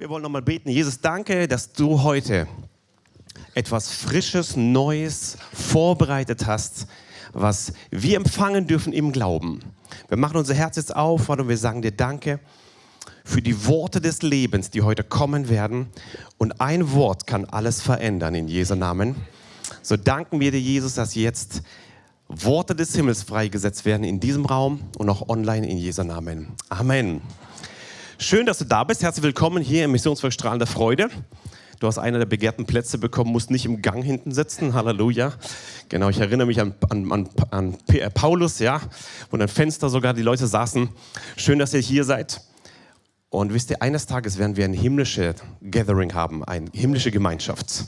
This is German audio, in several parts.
Wir wollen nochmal beten. Jesus, danke, dass du heute etwas Frisches, Neues vorbereitet hast, was wir empfangen dürfen im Glauben. Wir machen unser Herz jetzt auf und wir sagen dir Danke für die Worte des Lebens, die heute kommen werden. Und ein Wort kann alles verändern in Jesu Namen. So danken wir dir, Jesus, dass jetzt Worte des Himmels freigesetzt werden in diesem Raum und auch online in Jesu Namen. Amen. Schön, dass du da bist. Herzlich willkommen hier im Missionswerk Strahlender Freude. Du hast einer der begehrten Plätze bekommen, musst nicht im Gang hinten sitzen. Halleluja. Genau, ich erinnere mich an, an, an, an äh, Paulus, ja, wo an Fenster sogar die Leute saßen. Schön, dass ihr hier seid. Und wisst ihr, eines Tages werden wir ein himmlisches Gathering haben, eine himmlische Gemeinschaft.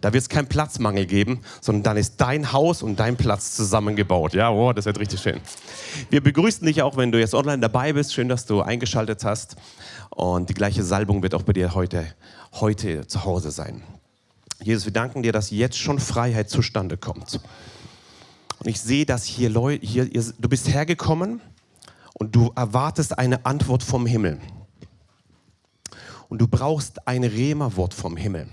Da wird es keinen Platzmangel geben, sondern dann ist dein Haus und dein Platz zusammengebaut. Ja, wow, das wird richtig schön. Wir begrüßen dich auch, wenn du jetzt online dabei bist. Schön, dass du eingeschaltet hast. Und die gleiche Salbung wird auch bei dir heute, heute zu Hause sein. Jesus, wir danken dir, dass jetzt schon Freiheit zustande kommt. Und ich sehe, dass hier Leute, hier, du bist hergekommen und du erwartest eine Antwort vom Himmel. Und du brauchst ein Rema-Wort vom Himmel.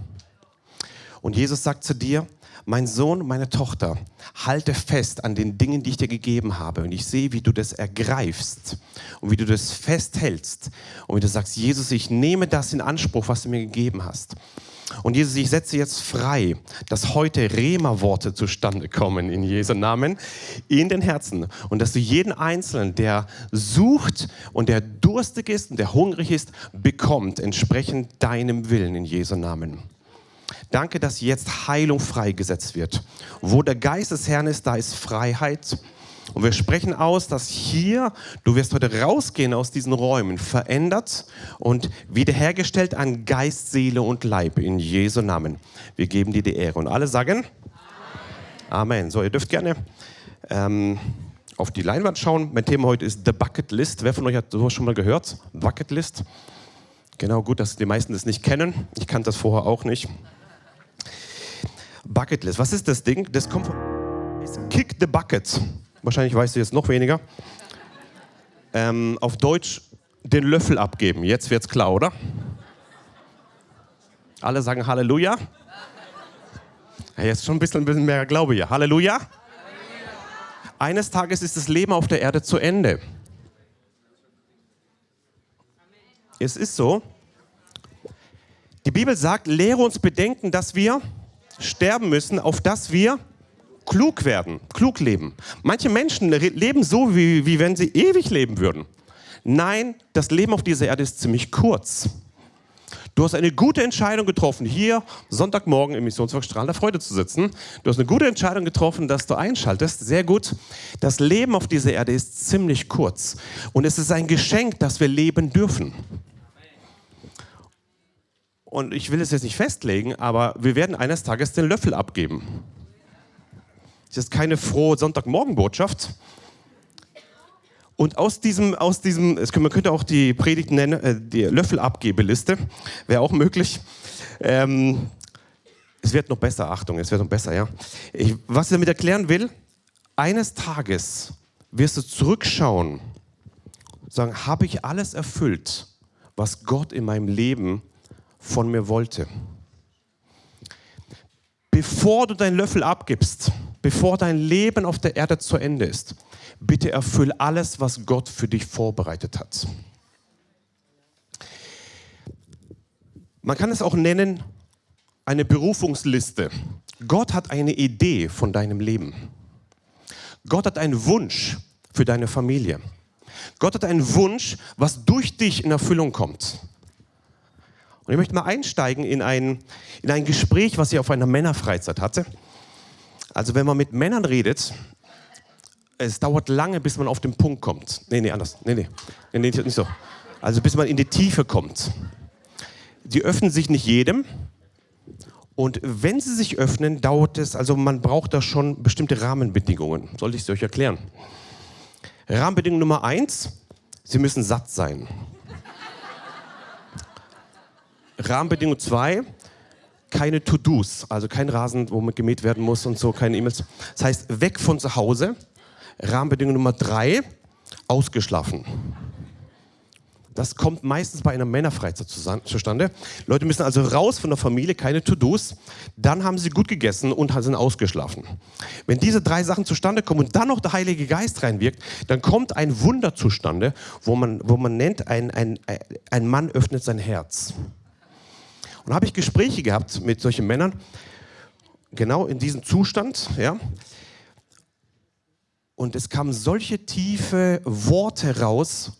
Und Jesus sagt zu dir, mein Sohn, meine Tochter, halte fest an den Dingen, die ich dir gegeben habe. Und ich sehe, wie du das ergreifst und wie du das festhältst. Und wie du sagst, Jesus, ich nehme das in Anspruch, was du mir gegeben hast. Und Jesus, ich setze jetzt frei, dass heute Rema-Worte zustande kommen in Jesu Namen in den Herzen. Und dass du jeden Einzelnen, der sucht und der durstig ist und der hungrig ist, bekommt, entsprechend deinem Willen in Jesu Namen. Danke, dass jetzt Heilung freigesetzt wird. Wo der Geist des Herrn ist, da ist Freiheit. Und wir sprechen aus, dass hier, du wirst heute rausgehen aus diesen Räumen, verändert und wiederhergestellt an Geist, Seele und Leib in Jesu Namen. Wir geben dir die Ehre. Und alle sagen Amen. Amen. So, ihr dürft gerne ähm, auf die Leinwand schauen. Mein Thema heute ist The Bucket List. Wer von euch hat sowas schon mal gehört? Bucket List. Genau, gut, dass die meisten das nicht kennen. Ich kannte das vorher auch nicht. Bucketlist. Was ist das Ding? Das kommt von Kick the Bucket. Wahrscheinlich weißt du jetzt noch weniger. Ähm, auf Deutsch den Löffel abgeben. Jetzt wird's klar, oder? Alle sagen Halleluja. Ja, jetzt schon ein bisschen, ein bisschen mehr Glaube hier. Halleluja. Halleluja. Eines Tages ist das Leben auf der Erde zu Ende. Es ist so. Die Bibel sagt, lehre uns bedenken, dass wir sterben müssen, auf dass wir klug werden, klug leben. Manche Menschen leben so, wie, wie wenn sie ewig leben würden. Nein, das Leben auf dieser Erde ist ziemlich kurz. Du hast eine gute Entscheidung getroffen, hier Sonntagmorgen im Missionswerk Strahlender Freude zu sitzen. Du hast eine gute Entscheidung getroffen, dass du einschaltest. Sehr gut. Das Leben auf dieser Erde ist ziemlich kurz. Und es ist ein Geschenk, dass wir leben dürfen. Und ich will es jetzt nicht festlegen, aber wir werden eines Tages den Löffel abgeben. Das ist keine frohe Sonntagmorgenbotschaft. Und aus diesem, aus diesem, man könnte auch die Predigt nennen, äh, die Löffelabgebeliste, wäre auch möglich. Ähm, es wird noch besser, Achtung, es wird noch besser, ja. Ich, was ich damit erklären will, eines Tages wirst du zurückschauen, sagen, habe ich alles erfüllt, was Gott in meinem Leben von mir wollte. Bevor du deinen Löffel abgibst, bevor dein Leben auf der Erde zu Ende ist, bitte erfüll alles, was Gott für dich vorbereitet hat. Man kann es auch nennen, eine Berufungsliste. Gott hat eine Idee von deinem Leben. Gott hat einen Wunsch für deine Familie. Gott hat einen Wunsch, was durch dich in Erfüllung kommt. Und ich möchte mal einsteigen in ein, in ein Gespräch, was ich auf einer Männerfreizeit hatte. Also wenn man mit Männern redet, es dauert lange, bis man auf den Punkt kommt. Nee, nee, anders. Nee, nee, nee, nee nicht so. Also bis man in die Tiefe kommt. Die öffnen sich nicht jedem. Und wenn sie sich öffnen, dauert es, also man braucht da schon bestimmte Rahmenbedingungen. Soll ich es euch erklären? Rahmenbedingung Nummer eins, sie müssen satt sein. Rahmenbedingung 2, keine To-Dos, also kein Rasen, wo man gemäht werden muss und so, keine E-Mails. Das heißt, weg von zu Hause. Rahmenbedingung Nummer 3, ausgeschlafen. Das kommt meistens bei einer Männerfreizeit zustande. Leute müssen also raus von der Familie, keine To-Dos. Dann haben sie gut gegessen und sind ausgeschlafen. Wenn diese drei Sachen zustande kommen und dann noch der Heilige Geist reinwirkt, dann kommt ein Wunder zustande, wo man, wo man nennt, ein, ein, ein Mann öffnet sein Herz. Und habe ich Gespräche gehabt mit solchen Männern, genau in diesem Zustand, ja. Und es kamen solche tiefe Worte raus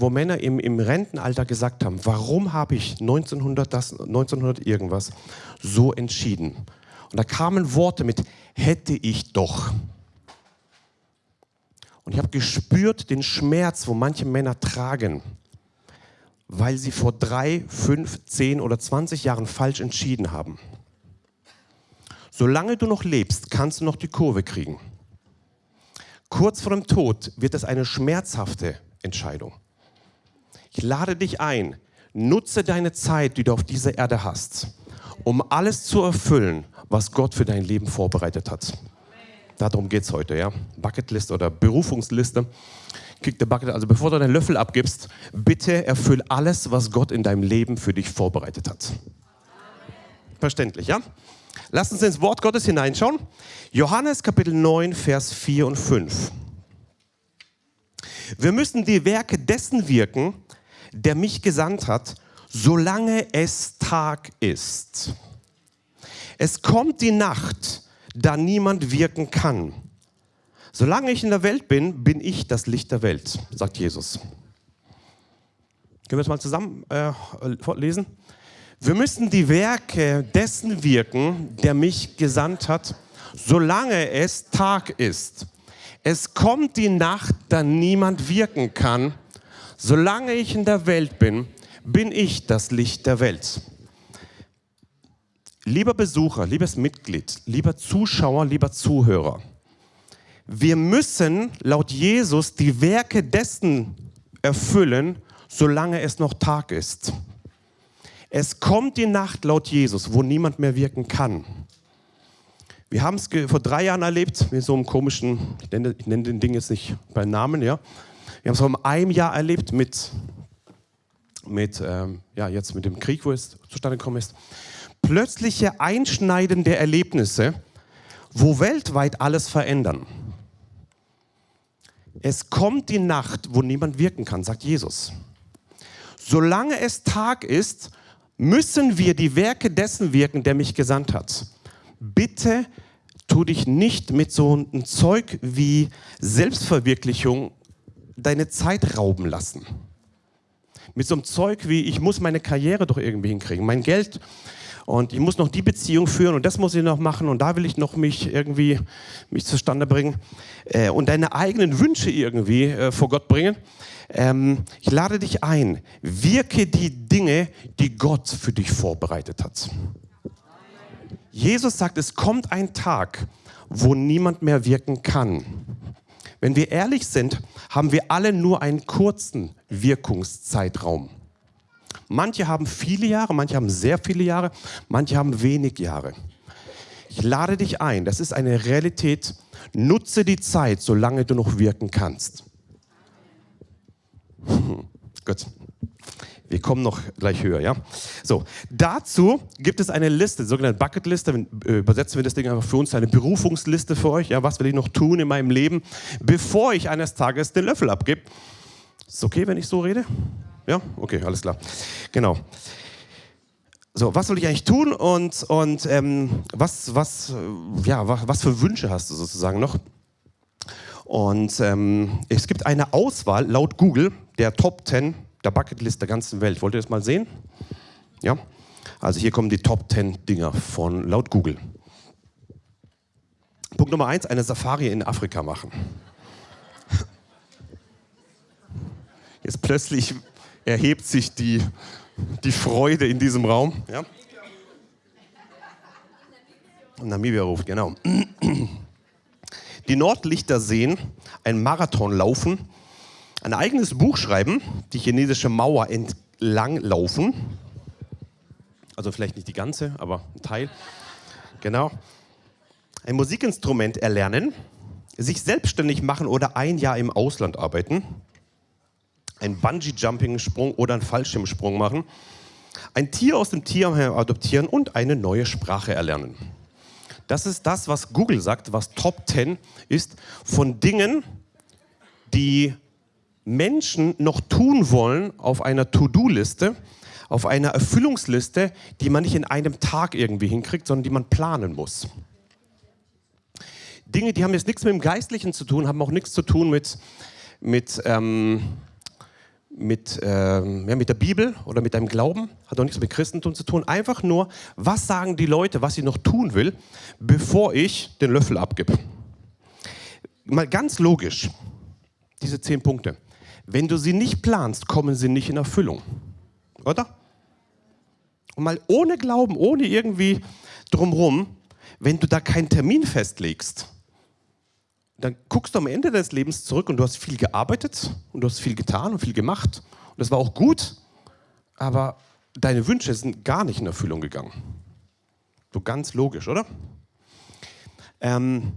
wo Männer im, im Rentenalter gesagt haben, warum habe ich 1900, das, 1900 irgendwas so entschieden? Und da kamen Worte mit, hätte ich doch. Und ich habe gespürt den Schmerz, wo manche Männer tragen, weil sie vor drei, fünf, zehn oder 20 Jahren falsch entschieden haben. Solange du noch lebst, kannst du noch die Kurve kriegen. Kurz vor dem Tod wird es eine schmerzhafte Entscheidung. Ich lade dich ein, nutze deine Zeit, die du auf dieser Erde hast, um alles zu erfüllen, was Gott für dein Leben vorbereitet hat. Darum geht es heute, ja. Bucketlist oder Berufungsliste. Kick the bucket. Also bevor du deinen Löffel abgibst, bitte erfüll alles, was Gott in deinem Leben für dich vorbereitet hat. Verständlich, ja? Lass uns ins Wort Gottes hineinschauen. Johannes Kapitel 9, Vers 4 und 5. Wir müssen die Werke dessen wirken, der mich gesandt hat, solange es Tag ist. Es kommt die Nacht, da niemand wirken kann. Solange ich in der Welt bin, bin ich das Licht der Welt, sagt Jesus. Können wir das mal zusammen äh? Wir müssen die Werke dessen wirken, der mich gesandt hat, solange es Tag ist. Es kommt die Nacht, da niemand wirken kann. Solange ich in der Welt bin, bin ich das Licht der Welt. Lieber Besucher, liebes Mitglied, lieber Zuschauer, lieber Zuhörer, wir müssen laut Jesus die Werke dessen erfüllen, solange es noch Tag ist. Es kommt die Nacht laut Jesus, wo niemand mehr wirken kann. Wir haben es vor drei Jahren erlebt, mit so einem komischen, ich nenne, ich nenne den Ding jetzt nicht bei Namen, ja, wir haben es vor einem Jahr erlebt mit, mit ähm, ja, jetzt mit dem Krieg, wo es zustande gekommen ist. Plötzliche einschneidende Erlebnisse, wo weltweit alles verändern. Es kommt die Nacht, wo niemand wirken kann, sagt Jesus. Solange es Tag ist, müssen wir die Werke dessen wirken, der mich gesandt hat. Bitte tu dich nicht mit so einem Zeug wie Selbstverwirklichung deine Zeit rauben lassen. Mit so einem Zeug wie, ich muss meine Karriere doch irgendwie hinkriegen, mein Geld und ich muss noch die Beziehung führen und das muss ich noch machen und da will ich noch mich irgendwie mich zustande bringen äh, und deine eigenen Wünsche irgendwie äh, vor Gott bringen. Ähm, ich lade dich ein, wirke die Dinge, die Gott für dich vorbereitet hat. Jesus sagt, es kommt ein Tag, wo niemand mehr wirken kann. Wenn wir ehrlich sind, haben wir alle nur einen kurzen Wirkungszeitraum. Manche haben viele Jahre, manche haben sehr viele Jahre, manche haben wenig Jahre. Ich lade dich ein, das ist eine Realität. Nutze die Zeit, solange du noch wirken kannst. Gut. Wir kommen noch gleich höher, ja? So, dazu gibt es eine Liste, sogenannte Bucketliste. Äh, übersetzen wir das Ding einfach für uns, eine Berufungsliste für euch. Ja, was will ich noch tun in meinem Leben, bevor ich eines Tages den Löffel abgebe? Ist okay, wenn ich so rede? Ja? Okay, alles klar. Genau. So, was soll ich eigentlich tun und, und ähm, was, was, ja, was, was für Wünsche hast du sozusagen noch? Und ähm, es gibt eine Auswahl laut Google der Top 10 der Bucketlist der ganzen Welt. Wollt ihr das mal sehen? Ja? Also hier kommen die Top 10 Dinger von laut Google. Punkt Nummer 1, eine Safari in Afrika machen. Jetzt plötzlich erhebt sich die, die Freude in diesem Raum. Ja? Namibia ruft, genau. Die Nordlichter sehen, ein Marathon laufen ein eigenes Buch schreiben, die chinesische Mauer entlang laufen. Also vielleicht nicht die ganze, aber ein Teil. Genau. Ein Musikinstrument erlernen, sich selbstständig machen oder ein Jahr im Ausland arbeiten. Einen Bungee-Jumping-Sprung oder einen Fallschirmsprung machen, ein Tier aus dem Tierheim adoptieren und eine neue Sprache erlernen. Das ist das, was Google sagt, was Top 10 ist von Dingen, die Menschen noch tun wollen auf einer To-Do-Liste, auf einer Erfüllungsliste, die man nicht in einem Tag irgendwie hinkriegt, sondern die man planen muss. Dinge, die haben jetzt nichts mit dem Geistlichen zu tun, haben auch nichts zu tun mit, mit, ähm, mit, ähm, ja, mit der Bibel oder mit deinem Glauben, hat auch nichts mit Christentum zu tun. Einfach nur, was sagen die Leute, was ich noch tun will, bevor ich den Löffel abgebe. Mal ganz logisch, diese zehn Punkte. Wenn du sie nicht planst, kommen sie nicht in Erfüllung. Oder? Und mal ohne Glauben, ohne irgendwie drumrum, wenn du da keinen Termin festlegst, dann guckst du am Ende deines Lebens zurück und du hast viel gearbeitet und du hast viel getan und viel gemacht. Und das war auch gut, aber deine Wünsche sind gar nicht in Erfüllung gegangen. So ganz logisch, oder? Ähm,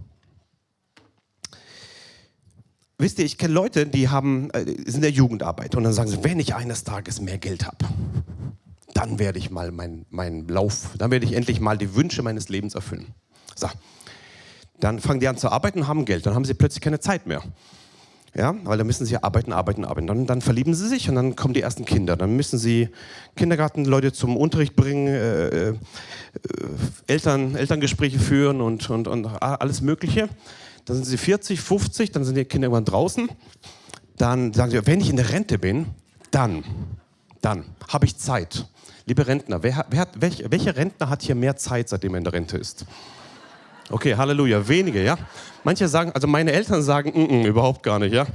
wisst ihr, ich kenne Leute, die haben, äh, sind in der Jugendarbeit und dann sagen sie, wenn ich eines Tages mehr Geld habe, dann werde ich mal meinen mein Lauf, dann werde ich endlich mal die Wünsche meines Lebens erfüllen. So, dann fangen die an zu arbeiten und haben Geld. Dann haben sie plötzlich keine Zeit mehr. Ja, weil dann müssen sie arbeiten, arbeiten, arbeiten. Dann, dann verlieben sie sich und dann kommen die ersten Kinder. Dann müssen sie Kindergartenleute zum Unterricht bringen, äh, äh, Eltern, Elterngespräche führen und, und, und alles Mögliche. Dann sind sie 40, 50, dann sind die Kinder irgendwann draußen. Dann sagen sie, wenn ich in der Rente bin, dann, dann habe ich Zeit. Liebe Rentner, wer, wer hat, welch, welcher Rentner hat hier mehr Zeit, seitdem er in der Rente ist? Okay, Halleluja. Wenige, ja. Manche sagen, also meine Eltern sagen, mm -mm, überhaupt gar nicht, ja.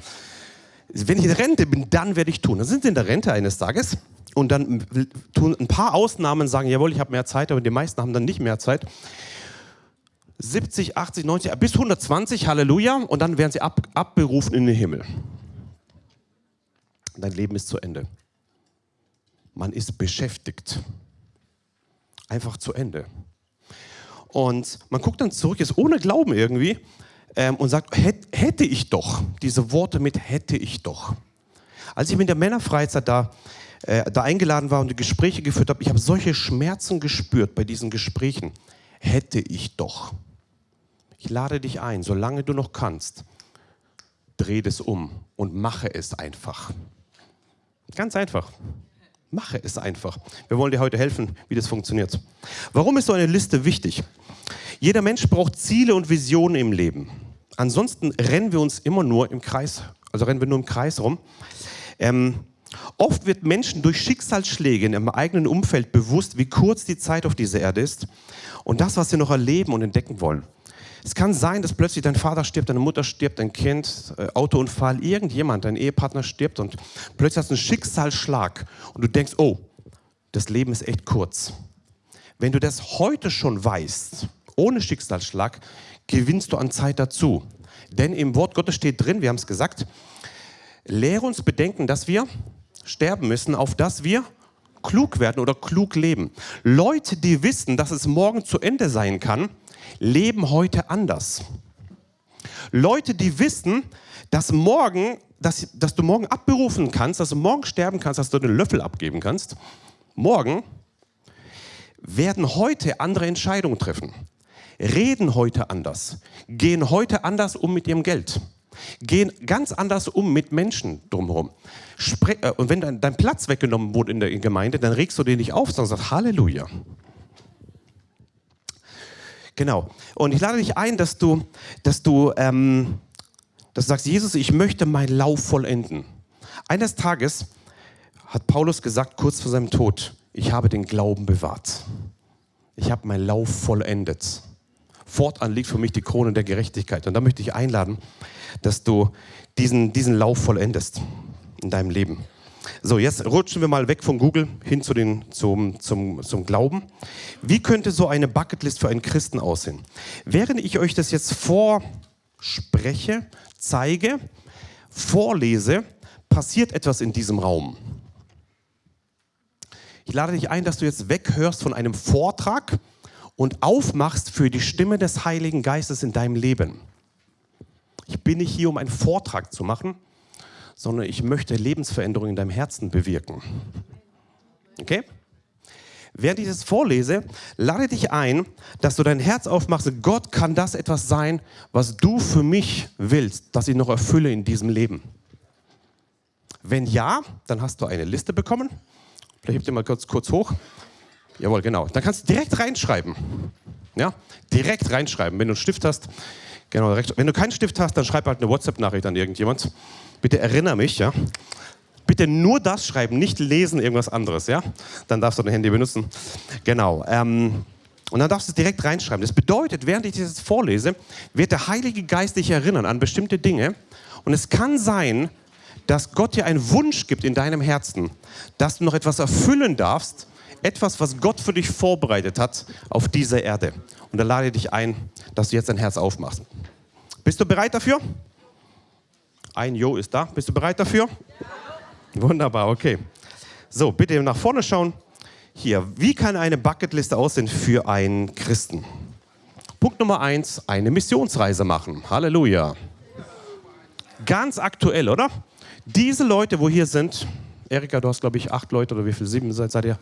Wenn ich in Rente bin, dann werde ich tun. Dann sind sie in der Rente eines Tages und dann tun ein paar Ausnahmen sagen, jawohl, ich habe mehr Zeit, aber die meisten haben dann nicht mehr Zeit. 70, 80, 90, bis 120, Halleluja, und dann werden sie ab, abberufen in den Himmel. Dein Leben ist zu Ende. Man ist beschäftigt. Einfach zu Ende. Und man guckt dann zurück, jetzt ohne Glauben irgendwie, ähm, und sagt, hätte ich doch, diese Worte mit hätte ich doch. Als ich mit der Männerfreizeit da, äh, da eingeladen war und die Gespräche geführt habe, ich habe solche Schmerzen gespürt bei diesen Gesprächen. Hätte ich doch. Ich lade dich ein, solange du noch kannst, dreh das um und mache es einfach. Ganz einfach. Mache es einfach. Wir wollen dir heute helfen, wie das funktioniert. Warum ist so eine Liste wichtig? Jeder Mensch braucht Ziele und Visionen im Leben. Ansonsten rennen wir uns immer nur im Kreis, also rennen wir nur im Kreis rum. Ähm, oft wird Menschen durch Schicksalsschläge in ihrem eigenen Umfeld bewusst, wie kurz die Zeit auf dieser Erde ist und das, was sie noch erleben und entdecken wollen. Es kann sein, dass plötzlich dein Vater stirbt, deine Mutter stirbt, dein Kind, äh, Autounfall, irgendjemand, dein Ehepartner stirbt und plötzlich hast du einen Schicksalsschlag und du denkst, oh, das Leben ist echt kurz. Wenn du das heute schon weißt, ohne Schicksalsschlag, gewinnst du an Zeit dazu. Denn im Wort Gottes steht drin, wir haben es gesagt, lehre uns bedenken, dass wir sterben müssen, auf dass wir klug werden oder klug leben. Leute, die wissen, dass es morgen zu Ende sein kann, leben heute anders. Leute, die wissen, dass morgen, dass, dass du morgen abberufen kannst, dass du morgen sterben kannst, dass du den Löffel abgeben kannst, morgen werden heute andere Entscheidungen treffen, reden heute anders, gehen heute anders um mit ihrem Geld, gehen ganz anders um mit Menschen drumherum. Spre äh, und wenn dein, dein, Platz weggenommen wurde in der Gemeinde, dann regst du den nicht auf, sondern sagst Halleluja. Genau. Und ich lade dich ein, dass du, dass du, ähm, dass du sagst, Jesus, ich möchte meinen Lauf vollenden. Eines Tages hat Paulus gesagt, kurz vor seinem Tod, ich habe den Glauben bewahrt. Ich habe meinen Lauf vollendet. Fortan liegt für mich die Krone der Gerechtigkeit. Und da möchte ich einladen, dass du diesen, diesen Lauf vollendest in deinem Leben. So, jetzt rutschen wir mal weg von Google hin zu den, zum, zum, zum Glauben. Wie könnte so eine Bucketlist für einen Christen aussehen? Während ich euch das jetzt vorspreche, zeige, vorlese, passiert etwas in diesem Raum. Ich lade dich ein, dass du jetzt weghörst von einem Vortrag und aufmachst für die Stimme des Heiligen Geistes in deinem Leben. Ich bin nicht hier, um einen Vortrag zu machen, sondern ich möchte Lebensveränderung in deinem Herzen bewirken. Okay? Während ich das vorlese, lade dich ein, dass du dein Herz aufmachst. Gott kann das etwas sein, was du für mich willst, dass ich noch erfülle in diesem Leben. Wenn ja, dann hast du eine Liste bekommen. Vielleicht hebt ihr mal kurz, kurz hoch. Jawohl, genau. Dann kannst du direkt reinschreiben. Ja, direkt reinschreiben. Wenn du einen Stift hast, genau. Wenn du keinen Stift hast, dann schreib halt eine WhatsApp-Nachricht an irgendjemand. Bitte erinnere mich, ja. Bitte nur das schreiben, nicht lesen irgendwas anderes, ja? Dann darfst du dein Handy benutzen. Genau. Ähm, und dann darfst du es direkt reinschreiben. Das bedeutet, während ich das vorlese, wird der Heilige Geist dich erinnern an bestimmte Dinge. Und es kann sein, dass Gott dir einen Wunsch gibt in deinem Herzen, dass du noch etwas erfüllen darfst, etwas, was Gott für dich vorbereitet hat auf dieser Erde. Und da lade ich dich ein, dass du jetzt dein Herz aufmachst. Bist du bereit dafür? Ein Jo ist da. Bist du bereit dafür? Ja. Wunderbar, okay. So, bitte nach vorne schauen. Hier, wie kann eine Bucketliste aussehen für einen Christen? Punkt Nummer eins, eine Missionsreise machen. Halleluja. Ganz aktuell, oder? Diese Leute, wo hier sind, Erika, du hast, glaube ich, acht Leute oder wie viele, sieben seid, seid ihr,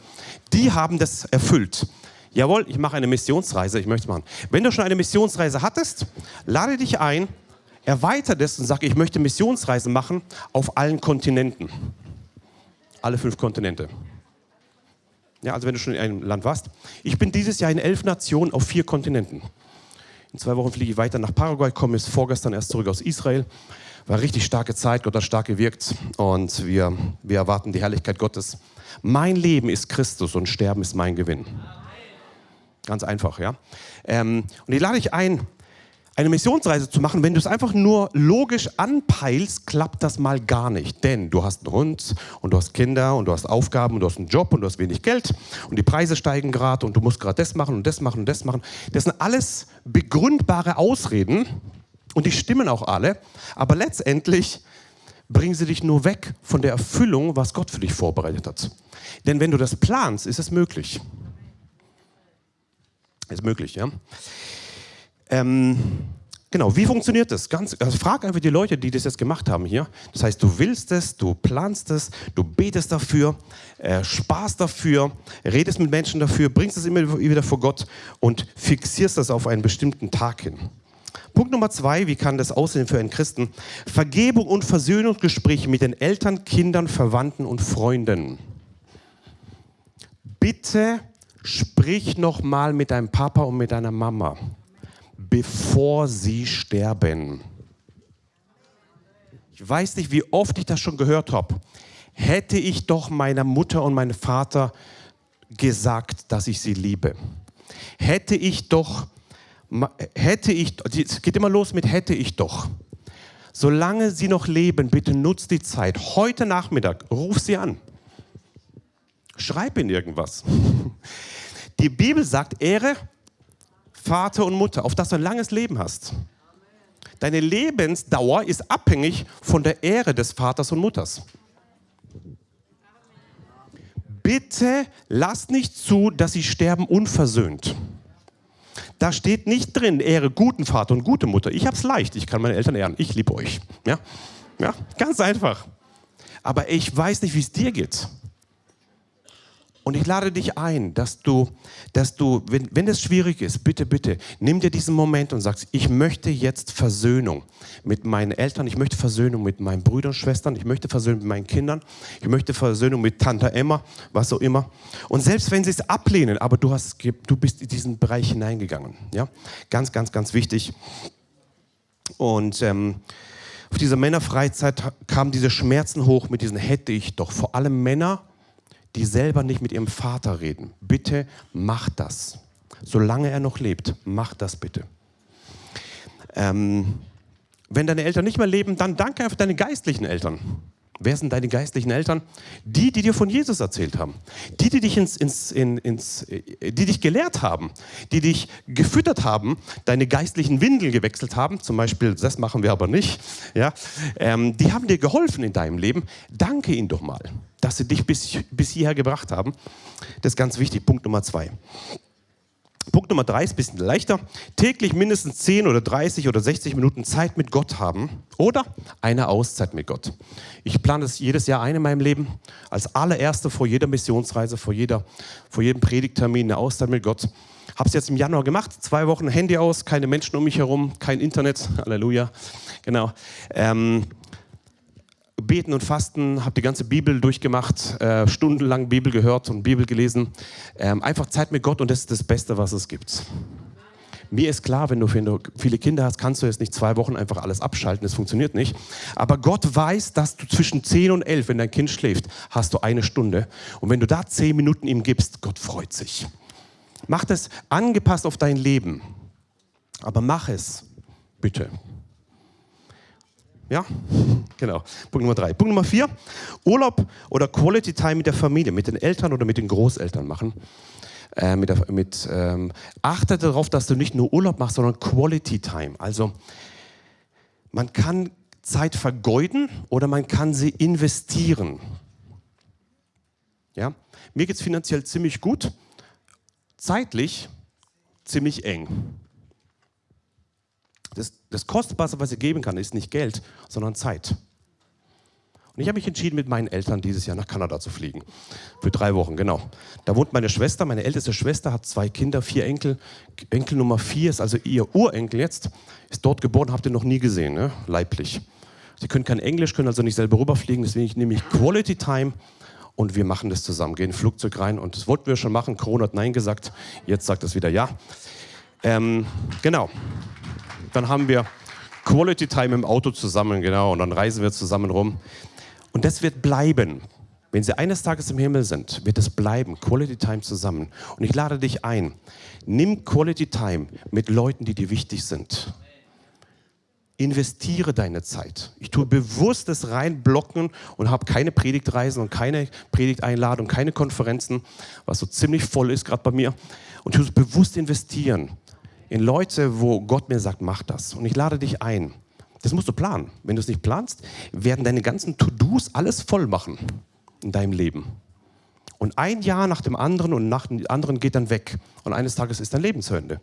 die haben das erfüllt. Jawohl, ich mache eine Missionsreise, ich möchte es machen. Wenn du schon eine Missionsreise hattest, lade dich ein, erweitert es und sag, ich möchte Missionsreisen machen auf allen Kontinenten. Alle fünf Kontinente. Ja, also wenn du schon in einem Land warst. Ich bin dieses Jahr in elf Nationen auf vier Kontinenten. In zwei Wochen fliege ich weiter nach Paraguay, komme jetzt vorgestern erst zurück aus Israel. War richtig starke Zeit, Gott hat stark gewirkt und wir, wir erwarten die Herrlichkeit Gottes. Mein Leben ist Christus und Sterben ist mein Gewinn. Ganz einfach, ja. Ähm, und ich lade dich ein, eine Missionsreise zu machen, wenn du es einfach nur logisch anpeilst, klappt das mal gar nicht. Denn du hast einen Hund und du hast Kinder und du hast Aufgaben und du hast einen Job und du hast wenig Geld und die Preise steigen gerade und du musst gerade das machen und das machen und das machen. Das sind alles begründbare Ausreden und die stimmen auch alle, aber letztendlich bringen sie dich nur weg von der Erfüllung, was Gott für dich vorbereitet hat. Denn wenn du das planst, ist es möglich. Ist möglich, ja. Ähm, genau, wie funktioniert das? Ganz, also frag einfach die Leute, die das jetzt gemacht haben hier. Das heißt, du willst es, du planst es, du betest dafür, äh, sparst dafür, redest mit Menschen dafür, bringst es immer wieder vor Gott und fixierst das auf einen bestimmten Tag hin. Punkt Nummer zwei, wie kann das aussehen für einen Christen? Vergebung und Versöhnungsgespräche mit den Eltern, Kindern, Verwandten und Freunden. Bitte sprich noch mal mit deinem Papa und mit deiner Mama bevor sie sterben. Ich weiß nicht, wie oft ich das schon gehört habe. Hätte ich doch meiner Mutter und meinem Vater gesagt, dass ich sie liebe. Hätte ich doch, hätte ich, es geht immer los mit hätte ich doch. Solange sie noch leben, bitte nutzt die Zeit. Heute Nachmittag, ruf sie an. Schreib ihnen irgendwas. Die Bibel sagt, Ehre Vater und Mutter, auf das du ein langes Leben hast. Deine Lebensdauer ist abhängig von der Ehre des Vaters und Mutters. Bitte lasst nicht zu, dass sie sterben unversöhnt. Da steht nicht drin, ehre guten Vater und gute Mutter. Ich habe es leicht, ich kann meine Eltern ehren, ich liebe euch. Ja? ja, ganz einfach. Aber ich weiß nicht, wie es dir geht. Und ich lade dich ein, dass du, dass du wenn, wenn es schwierig ist, bitte, bitte, nimm dir diesen Moment und sagst, ich möchte jetzt Versöhnung mit meinen Eltern, ich möchte Versöhnung mit meinen Brüdern und Schwestern, ich möchte Versöhnung mit meinen Kindern, ich möchte Versöhnung mit Tante Emma, was auch immer. Und selbst wenn sie es ablehnen, aber du, hast, du bist in diesen Bereich hineingegangen. Ja? Ganz, ganz, ganz wichtig. Und ähm, auf dieser Männerfreizeit kamen diese Schmerzen hoch mit diesen hätte ich doch. Vor allem Männer, die selber nicht mit ihrem Vater reden. Bitte mach das. Solange er noch lebt, mach das bitte. Ähm, wenn deine Eltern nicht mehr leben, dann danke einfach deine geistlichen Eltern. Wer sind deine geistlichen Eltern? Die, die dir von Jesus erzählt haben. Die, die dich, ins, ins, in, ins, äh, die dich gelehrt haben. Die dich gefüttert haben, deine geistlichen Windeln gewechselt haben. Zum Beispiel, das machen wir aber nicht. Ja? Ähm, die haben dir geholfen in deinem Leben. Danke ihnen doch mal, dass sie dich bis, bis hierher gebracht haben. Das ist ganz wichtig. Punkt Nummer zwei. Punkt Nummer drei ist ein bisschen leichter. Täglich mindestens 10 oder 30 oder 60 Minuten Zeit mit Gott haben oder eine Auszeit mit Gott. Ich plane das jedes Jahr ein in meinem Leben. Als allererste vor jeder Missionsreise, vor, jeder, vor jedem Predigttermin eine Auszeit mit Gott. Habe es jetzt im Januar gemacht. Zwei Wochen Handy aus, keine Menschen um mich herum, kein Internet. Halleluja. Genau. Ähm, Beten und Fasten, habe die ganze Bibel durchgemacht, äh, stundenlang Bibel gehört und Bibel gelesen. Ähm, einfach Zeit mit Gott und das ist das Beste, was es gibt. Mir ist klar, wenn du, viele Kinder hast, kannst du jetzt nicht zwei Wochen einfach alles abschalten, das funktioniert nicht. Aber Gott weiß, dass du zwischen 10 und 11, wenn dein Kind schläft, hast du eine Stunde. Und wenn du da 10 Minuten ihm gibst, Gott freut sich. Mach das angepasst auf dein Leben. Aber mach es, bitte. Ja, genau. Punkt Nummer drei. Punkt Nummer vier, Urlaub oder Quality Time mit der Familie, mit den Eltern oder mit den Großeltern machen. Äh, mit, mit ähm, achte darauf, dass du nicht nur Urlaub machst, sondern Quality Time. Also man kann Zeit vergeuden oder man kann sie investieren. Ja? Mir geht es finanziell ziemlich gut, zeitlich ziemlich eng. Das, das Kostbarste, was ich geben kann, ist nicht Geld, sondern Zeit. Und ich habe mich entschieden, mit meinen Eltern dieses Jahr nach Kanada zu fliegen. Für drei Wochen, genau. Da wohnt meine Schwester, meine älteste Schwester, hat zwei Kinder, vier Enkel. Enkel Nummer vier ist also ihr Urenkel jetzt, ist dort geboren, habt ihr noch nie gesehen, ne? leiblich. Sie können kein Englisch, können also nicht selber rüberfliegen, deswegen nehme ich Quality Time und wir machen das zusammen. Gehen in Flugzeug rein und das wollten wir schon machen. Corona hat Nein gesagt, jetzt sagt es wieder Ja. Ähm, genau dann haben wir Quality Time im Auto zusammen, genau, und dann reisen wir zusammen rum. Und das wird bleiben. Wenn Sie eines Tages im Himmel sind, wird es bleiben. Quality Time zusammen. Und ich lade dich ein. Nimm Quality Time mit Leuten, die dir wichtig sind. Investiere deine Zeit. Ich tue bewusst das reinblocken und habe keine Predigtreisen und keine Predigteinladung, keine Konferenzen, was so ziemlich voll ist gerade bei mir. Und ich tue es bewusst investieren in Leute, wo Gott mir sagt, mach das. Und ich lade dich ein. Das musst du planen. Wenn du es nicht planst, werden deine ganzen To-Dos alles voll machen in deinem Leben. Und ein Jahr nach dem anderen und nach dem anderen geht dann weg. Und eines Tages ist dein Leben zu Ende.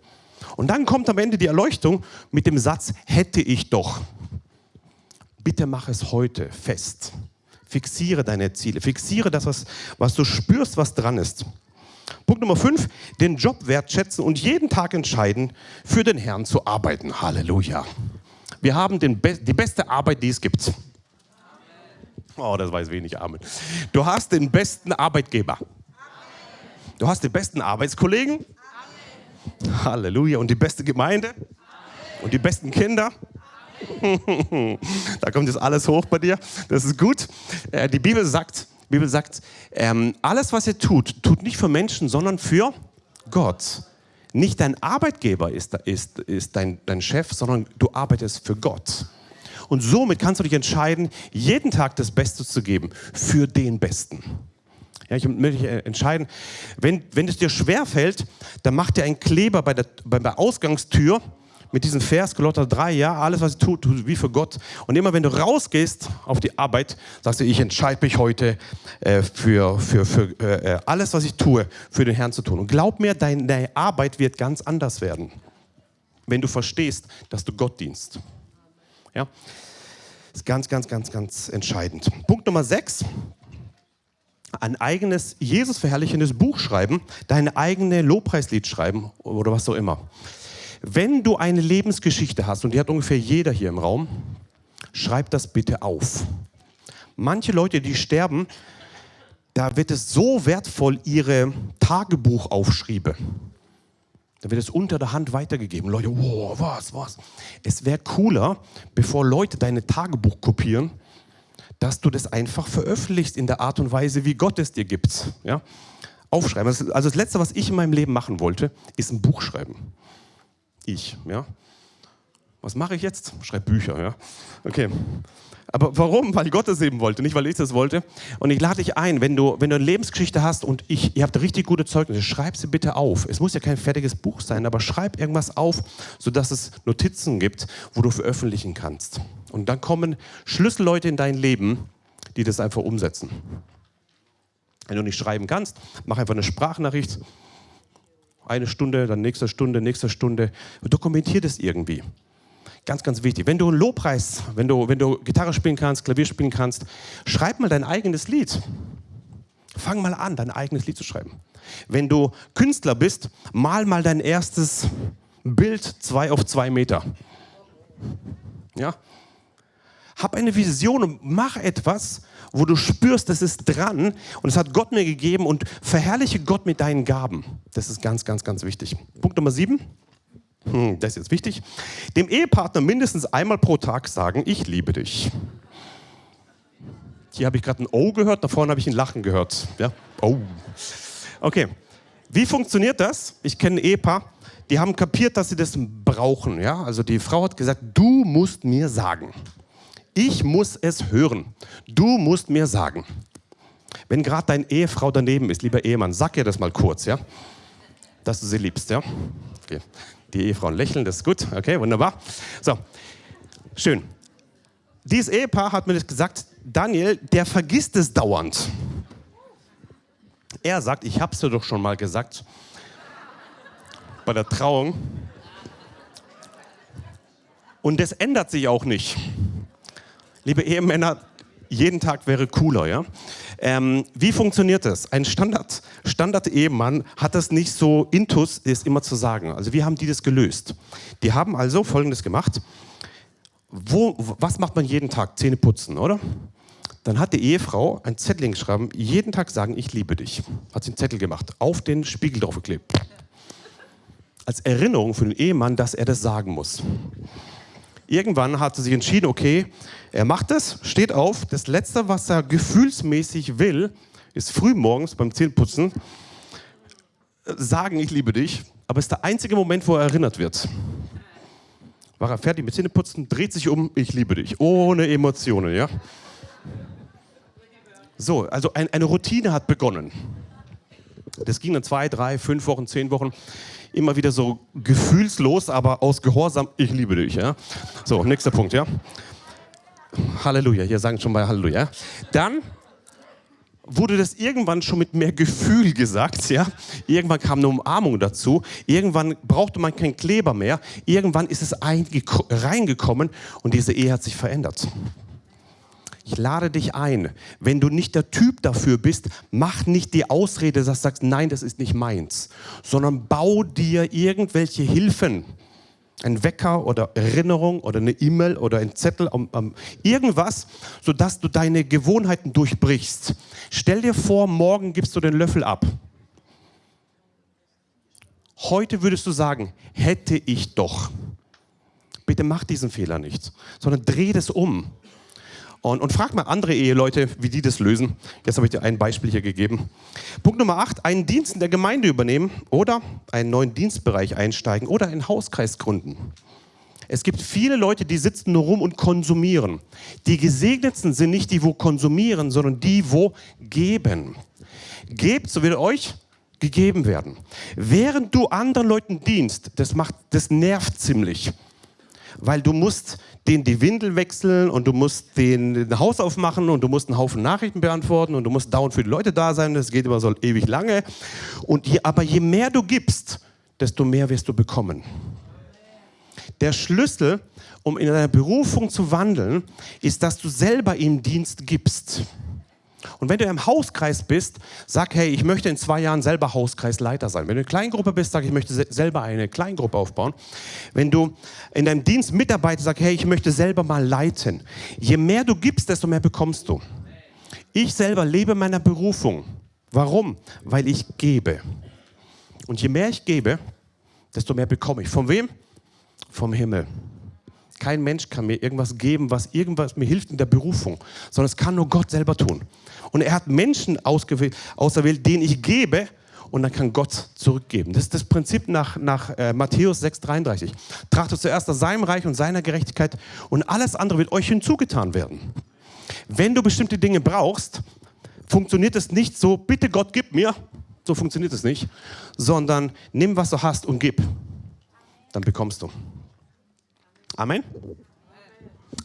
Und dann kommt am Ende die Erleuchtung mit dem Satz, hätte ich doch. Bitte mach es heute fest. Fixiere deine Ziele. Fixiere das, was, was du spürst, was dran ist. Punkt Nummer fünf, den Job wertschätzen und jeden Tag entscheiden, für den Herrn zu arbeiten. Halleluja. Wir haben den Be die beste Arbeit, die es gibt. Oh, das weiß wenig. Amen. Du hast den besten Arbeitgeber. Du hast den besten Arbeitskollegen. Halleluja. Und die beste Gemeinde. Und die besten Kinder. da kommt jetzt alles hoch bei dir. Das ist gut. Äh, die Bibel sagt, die Bibel sagt, ähm, alles, was ihr tut, tut nicht für Menschen, sondern für Gott. Nicht dein Arbeitgeber ist, ist, ist dein, dein Chef, sondern du arbeitest für Gott. Und somit kannst du dich entscheiden, jeden Tag das Beste zu geben für den Besten. Ja, ich möchte äh, entscheiden, wenn, wenn es dir schwerfällt, dann mach dir einen Kleber bei der, bei der Ausgangstür mit diesem Vers, Kolosser 3, ja, alles, was ich tue, tue wie für Gott. Und immer wenn du rausgehst auf die Arbeit, sagst du, ich entscheide mich heute äh, für, für, für äh, alles, was ich tue, für den Herrn zu tun. Und glaub mir, deine Arbeit wird ganz anders werden, wenn du verstehst, dass du Gott dienst. Ja, ist ganz, ganz, ganz, ganz entscheidend. Punkt Nummer 6 ein eigenes Jesus verherrlichendes Buch schreiben, deine eigene Lobpreislied schreiben oder was auch immer. Wenn du eine Lebensgeschichte hast, und die hat ungefähr jeder hier im Raum, schreib das bitte auf. Manche Leute, die sterben, da wird es so wertvoll, ihre Tagebuchaufschriebe. Da wird es unter der Hand weitergegeben. Leute, wow, was, was. Es wäre cooler, bevor Leute deine Tagebuch kopieren, dass du das einfach veröffentlichst in der Art und Weise, wie Gott es dir gibt. Ja? Aufschreiben. Also das Letzte, was ich in meinem Leben machen wollte, ist ein Buch schreiben ich. Ja? Was mache ich jetzt? Schreibe Bücher. Ja? Okay. Aber warum? Weil Gott es eben wollte, nicht weil ich es wollte. Und ich lade dich ein, wenn du, wenn du eine Lebensgeschichte hast und ich, ihr habt richtig gute Zeugnisse, schreib sie bitte auf. Es muss ja kein fertiges Buch sein, aber schreib irgendwas auf, sodass es Notizen gibt, wo du veröffentlichen kannst. Und dann kommen Schlüsselleute in dein Leben, die das einfach umsetzen. Wenn du nicht schreiben kannst, mach einfach eine Sprachnachricht Eine Stunde, dann nächste Stunde, nächste Stunde. Dokumentier das irgendwie. Ganz, ganz wichtig. Wenn du einen Lobpreis, wenn du, wenn du Gitarre spielen kannst, Klavier spielen kannst, schreib mal dein eigenes Lied. Fang mal an, dein eigenes Lied zu schreiben. Wenn du Künstler bist, mal mal dein erstes Bild zwei auf zwei Meter. Ja? Hab eine Vision und mach etwas, wo du spürst, das ist dran und es hat Gott mir gegeben und verherrliche Gott mit deinen Gaben. Das ist ganz, ganz, ganz wichtig. Punkt Nummer sieben. Hm, das ist jetzt wichtig. Dem Ehepartner mindestens einmal pro Tag sagen, ich liebe dich. Hier habe ich gerade ein O gehört, da vorne habe ich ein Lachen gehört. Ja? Oh. Okay. Wie funktioniert das? Ich kenne ein Ehepaar, die haben kapiert, dass sie das brauchen. Ja? Also die Frau hat gesagt, du musst mir sagen. Ich muss es hören. Du musst mir sagen. Wenn gerade deine Ehefrau daneben ist, lieber Ehemann, sag ihr das mal kurz, ja? Dass du sie liebst, ja? Okay. Die Ehefrauen lächeln, das ist gut. Okay, wunderbar. So, schön. Dieses Ehepaar hat mir gesagt, Daniel, der vergisst es dauernd. Er sagt, ich habe es dir doch schon mal gesagt, bei der Trauung. Und das ändert sich auch nicht. Liebe Ehemänner, jeden Tag wäre cooler, ja? Ähm, wie funktioniert das? Ein Standard, Standard-Ehemann hat das nicht so intus, ist immer zu sagen. Also wie haben die das gelöst? Die haben also Folgendes gemacht. Wo, was macht man jeden Tag? Zähne putzen, oder? Dann hat die Ehefrau ein Zettel geschrieben, jeden Tag sagen, ich liebe dich. Hat sie einen Zettel gemacht, auf den Spiegel draufgeklebt. Als Erinnerung für den Ehemann, dass er das sagen muss. Irgendwann hat sie sich entschieden, okay, er macht es, steht auf. Das Letzte, was er gefühlsmäßig will, ist früh morgens beim Zähneputzen sagen, ich liebe dich. Aber es ist der einzige Moment, wo er erinnert wird. War er fertig mit Zähneputzen, dreht sich um, ich liebe dich. Ohne Emotionen, ja? So, also ein, eine Routine hat begonnen. Das ging dann zwei, drei, fünf Wochen, zehn Wochen immer wieder so gefühlslos, aber aus Gehorsam, ich liebe dich. Ja? So, nächster Punkt, ja. Halleluja, hier sagen schon mal Halleluja. Dann wurde das irgendwann schon mit mehr Gefühl gesagt, ja. Irgendwann kam eine Umarmung dazu. Irgendwann brauchte man keinen Kleber mehr. Irgendwann ist es reingekommen und diese Ehe hat sich verändert. Ich lade dich ein, wenn du nicht der Typ dafür bist, mach nicht die Ausrede, dass du sagst, nein, das ist nicht meins, sondern bau dir irgendwelche Hilfen. Ein Wecker oder Erinnerung oder eine E-Mail oder ein Zettel, um, um, irgendwas, sodass du deine Gewohnheiten durchbrichst. Stell dir vor, morgen gibst du den Löffel ab. Heute würdest du sagen, hätte ich doch. Bitte mach diesen Fehler nicht, sondern dreh das um. Und, und frag mal andere Eheleute, wie die das lösen. Jetzt habe ich dir ein Beispiel hier gegeben. Punkt Nummer 8, einen Dienst in der Gemeinde übernehmen oder einen neuen Dienstbereich einsteigen oder einen Hauskreis gründen. Es gibt viele Leute, die sitzen nur rum und konsumieren. Die Gesegnetsten sind nicht die, wo konsumieren, sondern die, wo geben. Gebt, so wird euch gegeben werden. Während du anderen Leuten dienst, das, macht, das nervt ziemlich weil du musst den die Windel wechseln und du musst den, Haus aufmachen und du musst einen Haufen Nachrichten beantworten und du musst dauernd für die Leute da sein. Das geht immer so ewig lange. Und je, aber je mehr du gibst, desto mehr wirst du bekommen. Der Schlüssel, um in deiner Berufung zu wandeln, ist, dass du selber ihm Dienst gibst. Und wenn du im Hauskreis bist, sag, hey, ich möchte in zwei Jahren selber Hauskreisleiter sein. Wenn du in Kleingruppe bist, sag, ich möchte selber eine Kleingruppe aufbauen. Wenn du in deinem Dienst mitarbeitest, sag, hey, ich möchte selber mal leiten. Je mehr du gibst, desto mehr bekommst du. Ich selber lebe meiner Berufung. Warum? Weil ich gebe. Und je mehr ich gebe, desto mehr bekomme ich. Von wem? Vom Himmel. Kein Mensch kann mir irgendwas geben, was irgendwas mir hilft in der Berufung, sondern es kann nur Gott selber tun. Und er hat Menschen ausgewählt, auserwählt, denen ich gebe und dann kann Gott zurückgeben. Das ist das Prinzip nach, nach äh, Matthäus 6,33. Trachtet zuerst nach seinem Reich und seiner Gerechtigkeit und alles andere wird euch hinzugetan werden. Wenn du bestimmte Dinge brauchst, funktioniert es nicht so, bitte Gott, gib mir. So funktioniert es nicht, sondern nimm, was du hast und gib. Dann bekommst du. Amen.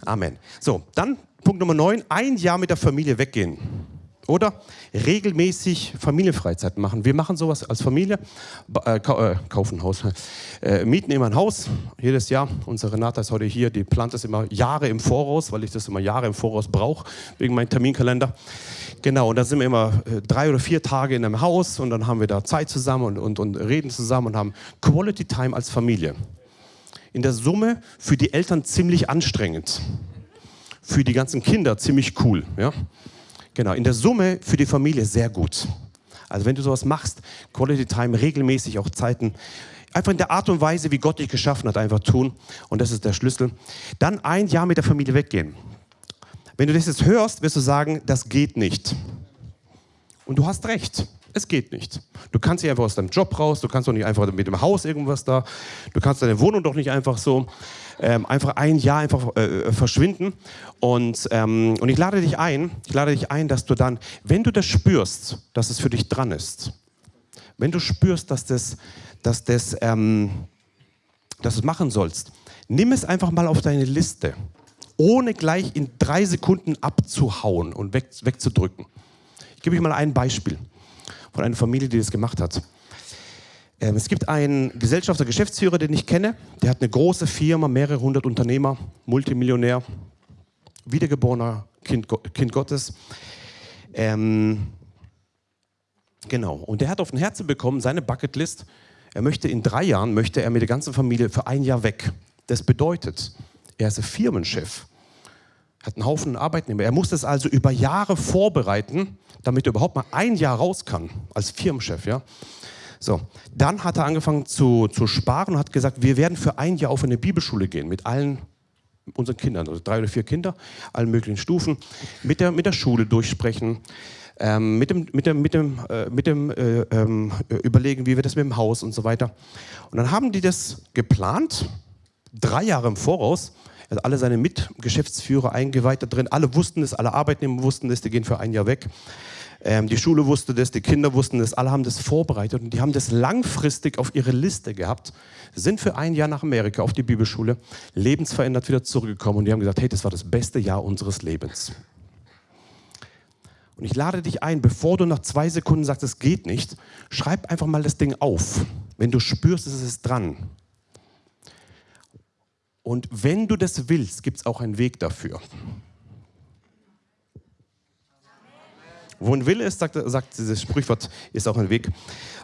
Amen. So, dann Punkt Nummer 9, ein Jahr mit der Familie weggehen. Oder regelmäßig Familienfreizeiten machen. Wir machen sowas als Familie, äh, äh, kaufen ein Haus, äh, mieten immer ein Haus jedes Jahr. Unsere Renata ist heute hier, die plant das immer Jahre im Voraus, weil ich das immer Jahre im Voraus brauche, wegen meinem Terminkalender. Genau, und da sind wir immer äh, drei oder vier Tage in einem Haus und dann haben wir da Zeit zusammen und, und, und reden zusammen und haben Quality Time als Familie. In der Summe für die Eltern ziemlich anstrengend, für die ganzen Kinder ziemlich cool. Ja? Genau, in der Summe für die Familie sehr gut. Also wenn du sowas machst, Quality Time, regelmäßig auch Zeiten, einfach in der Art und Weise, wie Gott dich geschaffen hat, einfach tun. Und das ist der Schlüssel. Dann ein Jahr mit der Familie weggehen. Wenn du das jetzt hörst, wirst du sagen, das geht nicht. Und du hast recht. Es geht nicht. Du kannst nicht einfach aus deinem Job raus, du kannst doch nicht einfach mit dem Haus irgendwas da, du kannst deine Wohnung doch nicht einfach so ähm, einfach ein Jahr einfach äh, verschwinden. Und, ähm, und ich lade dich ein, ich lade dich ein, dass du dann, wenn du das spürst, dass es für dich dran ist, wenn du spürst, dass das, dass das, ähm, dass du es machen sollst, nimm es einfach mal auf deine Liste, ohne gleich in drei Sekunden abzuhauen und weg, wegzudrücken. Ich gebe euch mal ein Beispiel von einer Familie, die das gemacht hat. Ähm, es gibt einen Gesellschafter, Geschäftsführer, den ich kenne. Der hat eine große Firma, mehrere hundert Unternehmer, Multimillionär, wiedergeborener Kind, kind Gottes. Ähm, genau. Und der hat auf den Herzen bekommen, seine Bucketlist. Er möchte in drei Jahren, möchte er mit der ganzen Familie für ein Jahr weg. Das bedeutet, er ist Firmenchef, hat einen Haufen Arbeitnehmer. Er muss das also über Jahre vorbereiten, damit er überhaupt mal ein Jahr raus kann als Firmenchef. Ja? So, dann hat er angefangen zu, zu sparen und hat gesagt, wir werden für ein Jahr auf eine Bibelschule gehen mit allen unseren Kindern, also drei oder vier Kinder, allen möglichen Stufen, mit der, mit der Schule durchsprechen, ähm, mit dem, mit dem, mit dem, äh, mit dem äh, äh, Überlegen, wie wir das mit dem Haus und so weiter. Und dann haben die das geplant, drei Jahre im Voraus, also alle seine Mitgeschäftsführer eingeweiht da drin, alle wussten es, alle Arbeitnehmer wussten es, die gehen für ein Jahr weg. Ähm, die Schule wusste das, die Kinder wussten das, alle haben das vorbereitet und die haben das langfristig auf ihre Liste gehabt, sind für ein Jahr nach Amerika auf die Bibelschule, lebensverändert wieder zurückgekommen und die haben gesagt, hey, das war das beste Jahr unseres Lebens. Und ich lade dich ein, bevor du nach zwei Sekunden sagst, es geht nicht, schreib einfach mal das Ding auf. Wenn du spürst, es ist dran. Und wenn du das willst, gibt es auch einen Weg dafür. Wo ein Wille ist, sagt, sagt dieses Sprichwort, ist auch ein Weg.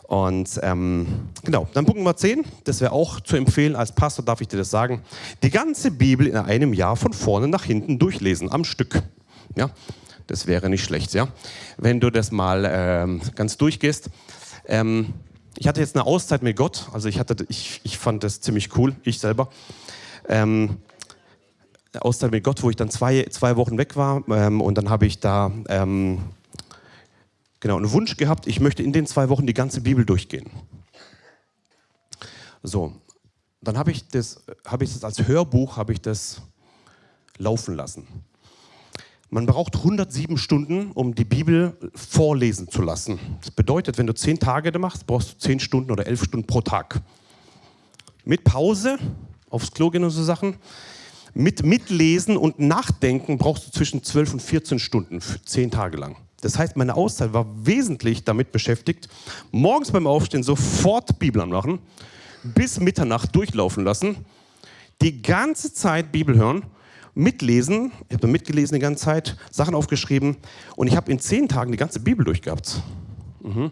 Und ähm, genau, dann Punkt Nummer 10, das wäre auch zu empfehlen, als Pastor darf ich dir das sagen, die ganze Bibel in einem Jahr von vorne nach hinten durchlesen, am Stück. Ja, das wäre nicht schlecht, ja. Wenn du das mal ähm, ganz durchgehst. Ähm, ich hatte jetzt eine Auszeit mit Gott, also ich, hatte, ich, ich fand das ziemlich cool, ich selber. Ähm, Auszeit mit Gott, wo ich dann zwei, zwei Wochen weg war ähm, und dann habe ich da ähm, genau, einen Wunsch gehabt, ich möchte in den zwei Wochen die ganze Bibel durchgehen. So, dann habe ich, das, hab ich das als Hörbuch ich das laufen lassen. Man braucht 107 Stunden, um die Bibel vorlesen zu lassen. Das bedeutet, wenn du zehn Tage machst, brauchst du zehn Stunden oder elf Stunden pro Tag. Mit Pause, aufs Klo gehen und so Sachen. Mit Mitlesen und Nachdenken brauchst du zwischen 12 und 14 Stunden, zehn Tage lang. Das heißt, meine Auszeit war wesentlich damit beschäftigt, morgens beim Aufstehen sofort Bibel anmachen, bis Mitternacht durchlaufen lassen, die ganze Zeit Bibel hören, mitlesen. Ich habe mitgelesen die ganze Zeit, Sachen aufgeschrieben und ich habe in zehn Tagen die ganze Bibel durchgehabt. Mhm.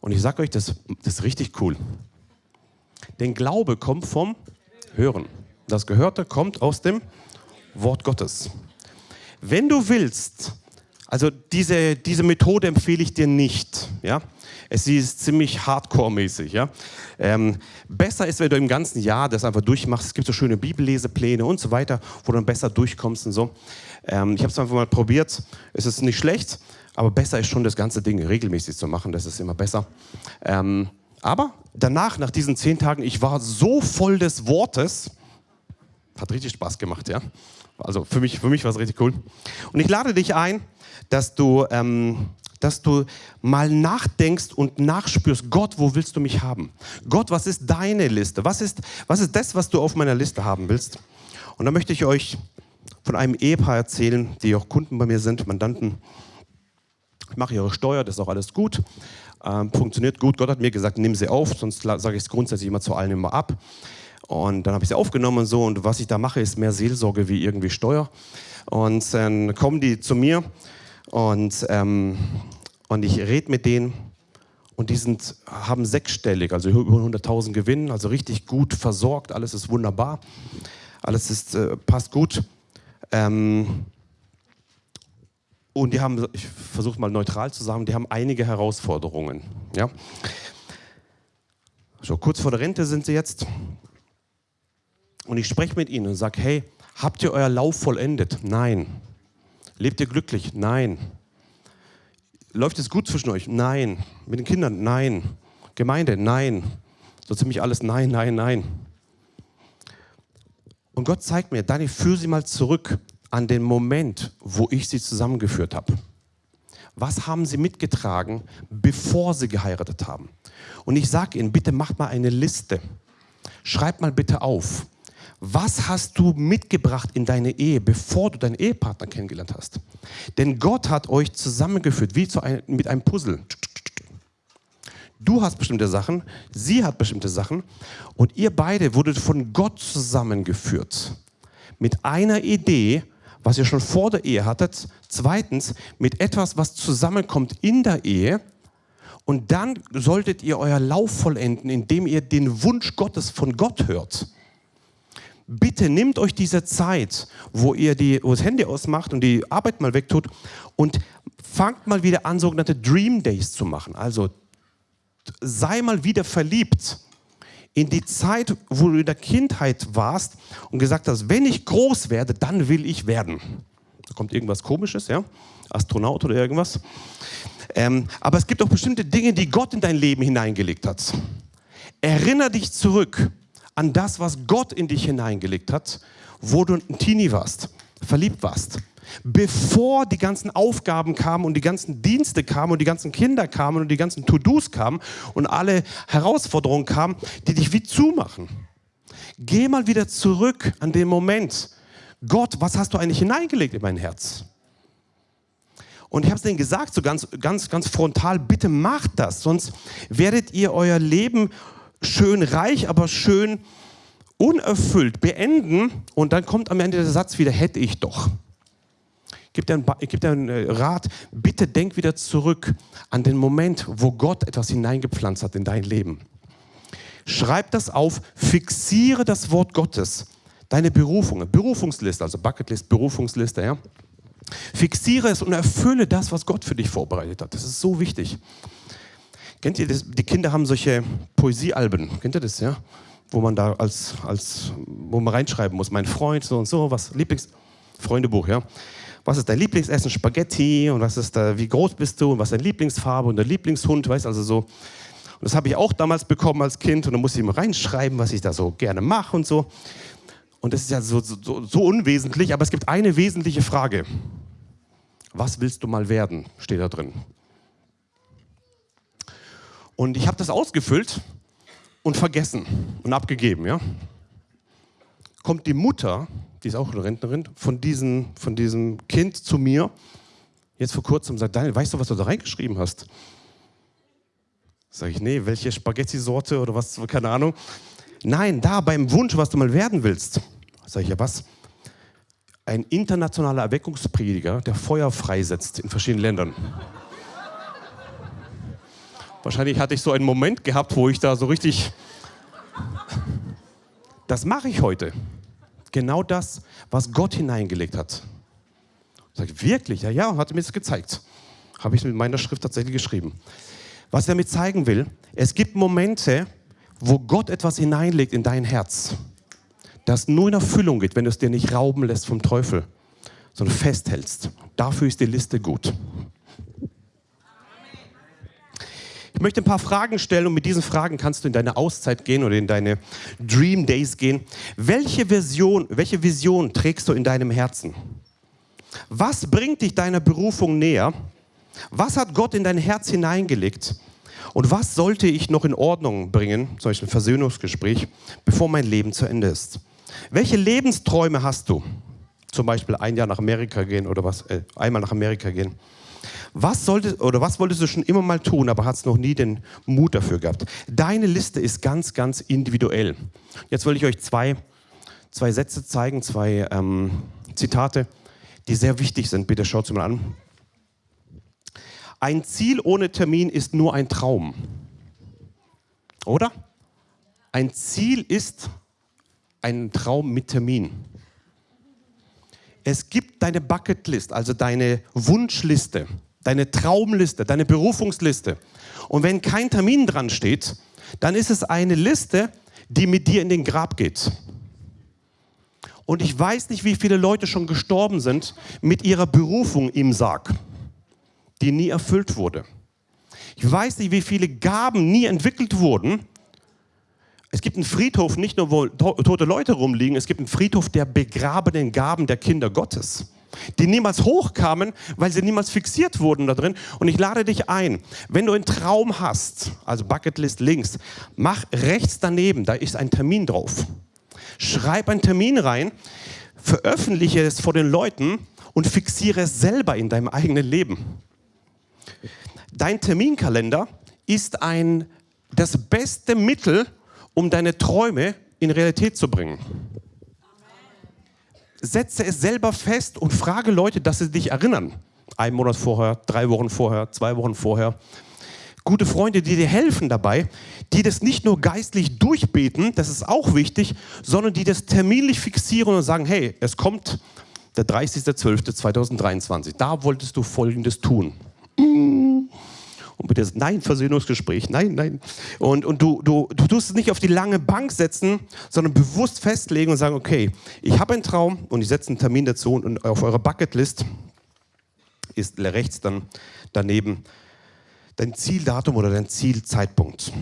Und ich sage euch, das, das ist richtig cool. Denn Glaube kommt vom Hören. Das Gehörte kommt aus dem Wort Gottes. Wenn du willst, also diese, diese Methode empfehle ich dir nicht. Ja? Es ist ziemlich hardcore-mäßig. Ja? Ähm, besser ist, wenn du im ganzen Jahr das einfach durchmachst. Es gibt so schöne Bibellesepläne und so weiter, wo du dann besser durchkommst und so. Ähm, ich habe es einfach mal probiert. Es ist nicht schlecht, aber besser ist schon das ganze Ding regelmäßig zu machen. Das ist immer besser. Ähm, aber danach, nach diesen zehn Tagen, ich war so voll des Wortes, hat richtig Spaß gemacht, ja. Also für mich, für mich war es richtig cool. Und ich lade dich ein, dass du, ähm, dass du mal nachdenkst und nachspürst, Gott, wo willst du mich haben? Gott, was ist deine Liste? Was ist, was ist das, was du auf meiner Liste haben willst? Und da möchte ich euch von einem Ehepaar erzählen, die auch Kunden bei mir sind, Mandanten. ich mache Ihre Steuer, das ist auch alles gut, ähm, funktioniert gut. Gott hat mir gesagt, nimm sie auf, sonst sage ich es grundsätzlich immer zu allen immer ab. Und dann habe ich sie aufgenommen und so. Und was ich da mache, ist mehr Seelsorge wie irgendwie Steuer. Und dann kommen die zu mir und, ähm, und ich rede mit denen. Und die sind, haben sechsstellig, also über 100.000 Gewinn, also richtig gut versorgt. Alles ist wunderbar. Alles ist, äh, passt gut. Ähm, und die haben, ich versuche mal neutral zu sagen, die haben einige Herausforderungen. Ja? So, kurz vor der Rente sind sie jetzt. Und ich spreche mit ihnen und sage, hey, habt ihr euer Lauf vollendet? Nein. Lebt ihr glücklich? Nein. Läuft es gut zwischen euch? Nein. Mit den Kindern? Nein. Gemeinde? Nein. So ziemlich alles nein, nein, nein. Und Gott zeigt mir, Dani, führe sie mal zurück an den Moment, wo ich sie zusammengeführt habe. Was haben sie mitgetragen, bevor sie geheiratet haben? Und ich sage ihnen, bitte macht mal eine Liste. Schreibt mal bitte auf, was hast du mitgebracht in deine Ehe, bevor du deinen Ehepartner kennengelernt hast? Denn Gott hat euch zusammengeführt, wie ein, mit einem Puzzle. Du hast bestimmte Sachen, sie hat bestimmte Sachen und ihr beide wurdet von Gott zusammengeführt. Mit einer Idee, was ihr schon vor der Ehe hattet. Zweitens, mit etwas, was zusammenkommt in der Ehe. Und dann solltet ihr euer Lauf vollenden, indem ihr den Wunsch Gottes von Gott hört bitte nehmt euch diese Zeit, wo ihr die, wo das Handy ausmacht und die Arbeit mal wegtut und fangt mal wieder an, sogenannte Dream Days zu machen. Also sei mal wieder verliebt in die Zeit, wo du in der Kindheit warst und gesagt hast, wenn ich groß werde, dann will ich werden. Da kommt irgendwas Komisches, ja? Astronaut oder irgendwas. Ähm, aber es gibt auch bestimmte Dinge, die Gott in dein Leben hineingelegt hat. Erinner dich zurück an das, was Gott in dich hineingelegt hat, wo du ein Teenie warst, verliebt warst. Bevor die ganzen Aufgaben kamen und die ganzen Dienste kamen und die ganzen Kinder kamen und die ganzen To-Dos kamen und alle Herausforderungen kamen, die dich wie zumachen. Geh mal wieder zurück an den Moment. Gott, was hast du eigentlich hineingelegt in mein Herz? Und ich habe es denen gesagt, so ganz, ganz, ganz frontal, bitte macht das, sonst werdet ihr euer Leben schön reich, aber schön unerfüllt beenden und dann kommt am Ende der Satz wieder, hätte ich doch. Gib dir, einen, gib dir einen äh, Rat, bitte denk wieder zurück an den Moment, wo Gott etwas hineingepflanzt hat in dein Leben. Schreib das auf, fixiere das Wort Gottes, deine Berufung, Berufungsliste, also Bucketlist, Berufungsliste, ja. Fixiere es und erfülle das, was Gott für dich vorbereitet hat. Das ist so wichtig. Kennt ihr das? Die Kinder haben solche Poesiealben. Kennt ihr das, ja? Wo man da als, als, wo man reinschreiben muss, mein Freund, so und so, was, Lieblings, Freundebuch, ja? Was ist dein Lieblingsessen? Spaghetti und was ist da, wie groß bist du und was ist deine Lieblingsfarbe und dein Lieblingshund, weißt also so. Und das habe ich auch damals bekommen als Kind und dann musste ich immer reinschreiben, was ich da so gerne mache und so. Und das ist ja so, so, so unwesentlich, aber es gibt eine wesentliche Frage. Was willst du mal werden? Steht da drin. Und ich habe das ausgefüllt und vergessen und abgegeben. Ja? Kommt die Mutter, die ist auch eine Rentnerin, von, diesen, von diesem Kind zu mir, jetzt vor kurzem, sagt, Daniel, weißt du, was du da reingeschrieben hast? Sag ich, nee, welche Spaghetti-Sorte oder was, keine Ahnung. Nein, da beim Wunsch, was du mal werden willst. Sag ich, ja was? Ein internationaler Erweckungsprediger, der Feuer freisetzt in verschiedenen Ländern. Wahrscheinlich hatte ich so einen Moment gehabt, wo ich da so richtig... Das mache ich heute. Genau das, was Gott hineingelegt hat. Ich sage, wirklich? Ja, ja, hat mir das gezeigt. Habe ich mit meiner Schrift tatsächlich geschrieben. Was er damit zeigen will, es gibt Momente, wo Gott etwas hineinlegt in dein Herz, das nur in Erfüllung geht, wenn du es dir nicht rauben lässt vom Teufel, sondern festhältst. Dafür ist die Liste gut. Ich möchte ein paar Fragen stellen und mit diesen Fragen kannst du in deine Auszeit gehen oder in deine Dream Days gehen. Welche Vision, welche Vision trägst du in deinem Herzen? Was bringt dich deiner Berufung näher? Was hat Gott in dein Herz hineingelegt? Und was sollte ich noch in Ordnung bringen, Beispiel ein Versöhnungsgespräch, bevor mein Leben zu Ende ist? Welche Lebensträume hast du? Zum Beispiel ein Jahr nach Amerika gehen oder was, äh, einmal nach Amerika gehen. Was, solltest, oder was wolltest du schon immer mal tun, aber hast noch nie den Mut dafür gehabt? Deine Liste ist ganz, ganz individuell. Jetzt will ich euch zwei, zwei Sätze zeigen, zwei ähm, Zitate, die sehr wichtig sind. Bitte schaut sie mal an. Ein Ziel ohne Termin ist nur ein Traum. Oder? Ein Ziel ist ein Traum mit Termin. Es gibt deine Bucketlist, also deine Wunschliste, deine Traumliste, deine Berufungsliste. Und wenn kein Termin dran steht, dann ist es eine Liste, die mit dir in den Grab geht. Und ich weiß nicht, wie viele Leute schon gestorben sind mit ihrer Berufung im Sarg die nie erfüllt wurde. Ich weiß nicht, wie viele Gaben nie entwickelt wurden. Es gibt einen Friedhof, nicht nur wo tote Leute rumliegen, es gibt einen Friedhof der begrabenen Gaben der Kinder Gottes, die niemals hochkamen, weil sie niemals fixiert wurden da drin. Und ich lade dich ein, wenn du einen Traum hast, also Bucketlist links, mach rechts daneben, da ist ein Termin drauf. Schreib einen Termin rein, veröffentliche es vor den Leuten und fixiere es selber in deinem eigenen Leben. Dein Terminkalender ist ein, das beste Mittel, um deine Träume in Realität zu bringen. Setze es selber fest und frage Leute, dass sie dich erinnern. Ein Monat vorher, drei Wochen vorher, zwei Wochen vorher. Gute Freunde, die dir helfen dabei, die das nicht nur geistlich durchbeten, das ist auch wichtig, sondern die das terminlich fixieren und sagen, hey, es kommt der 30.12.2023, da wolltest du Folgendes tun. Und bitte, nein, Versöhnungsgespräch, nein, nein. Und, und du, du, du tust es nicht auf die lange Bank setzen, sondern bewusst festlegen und sagen, okay, ich habe einen Traum und ich setze einen Termin dazu und auf eurer Bucketlist ist rechts dann daneben dein Zieldatum oder dein Zielzeitpunkt.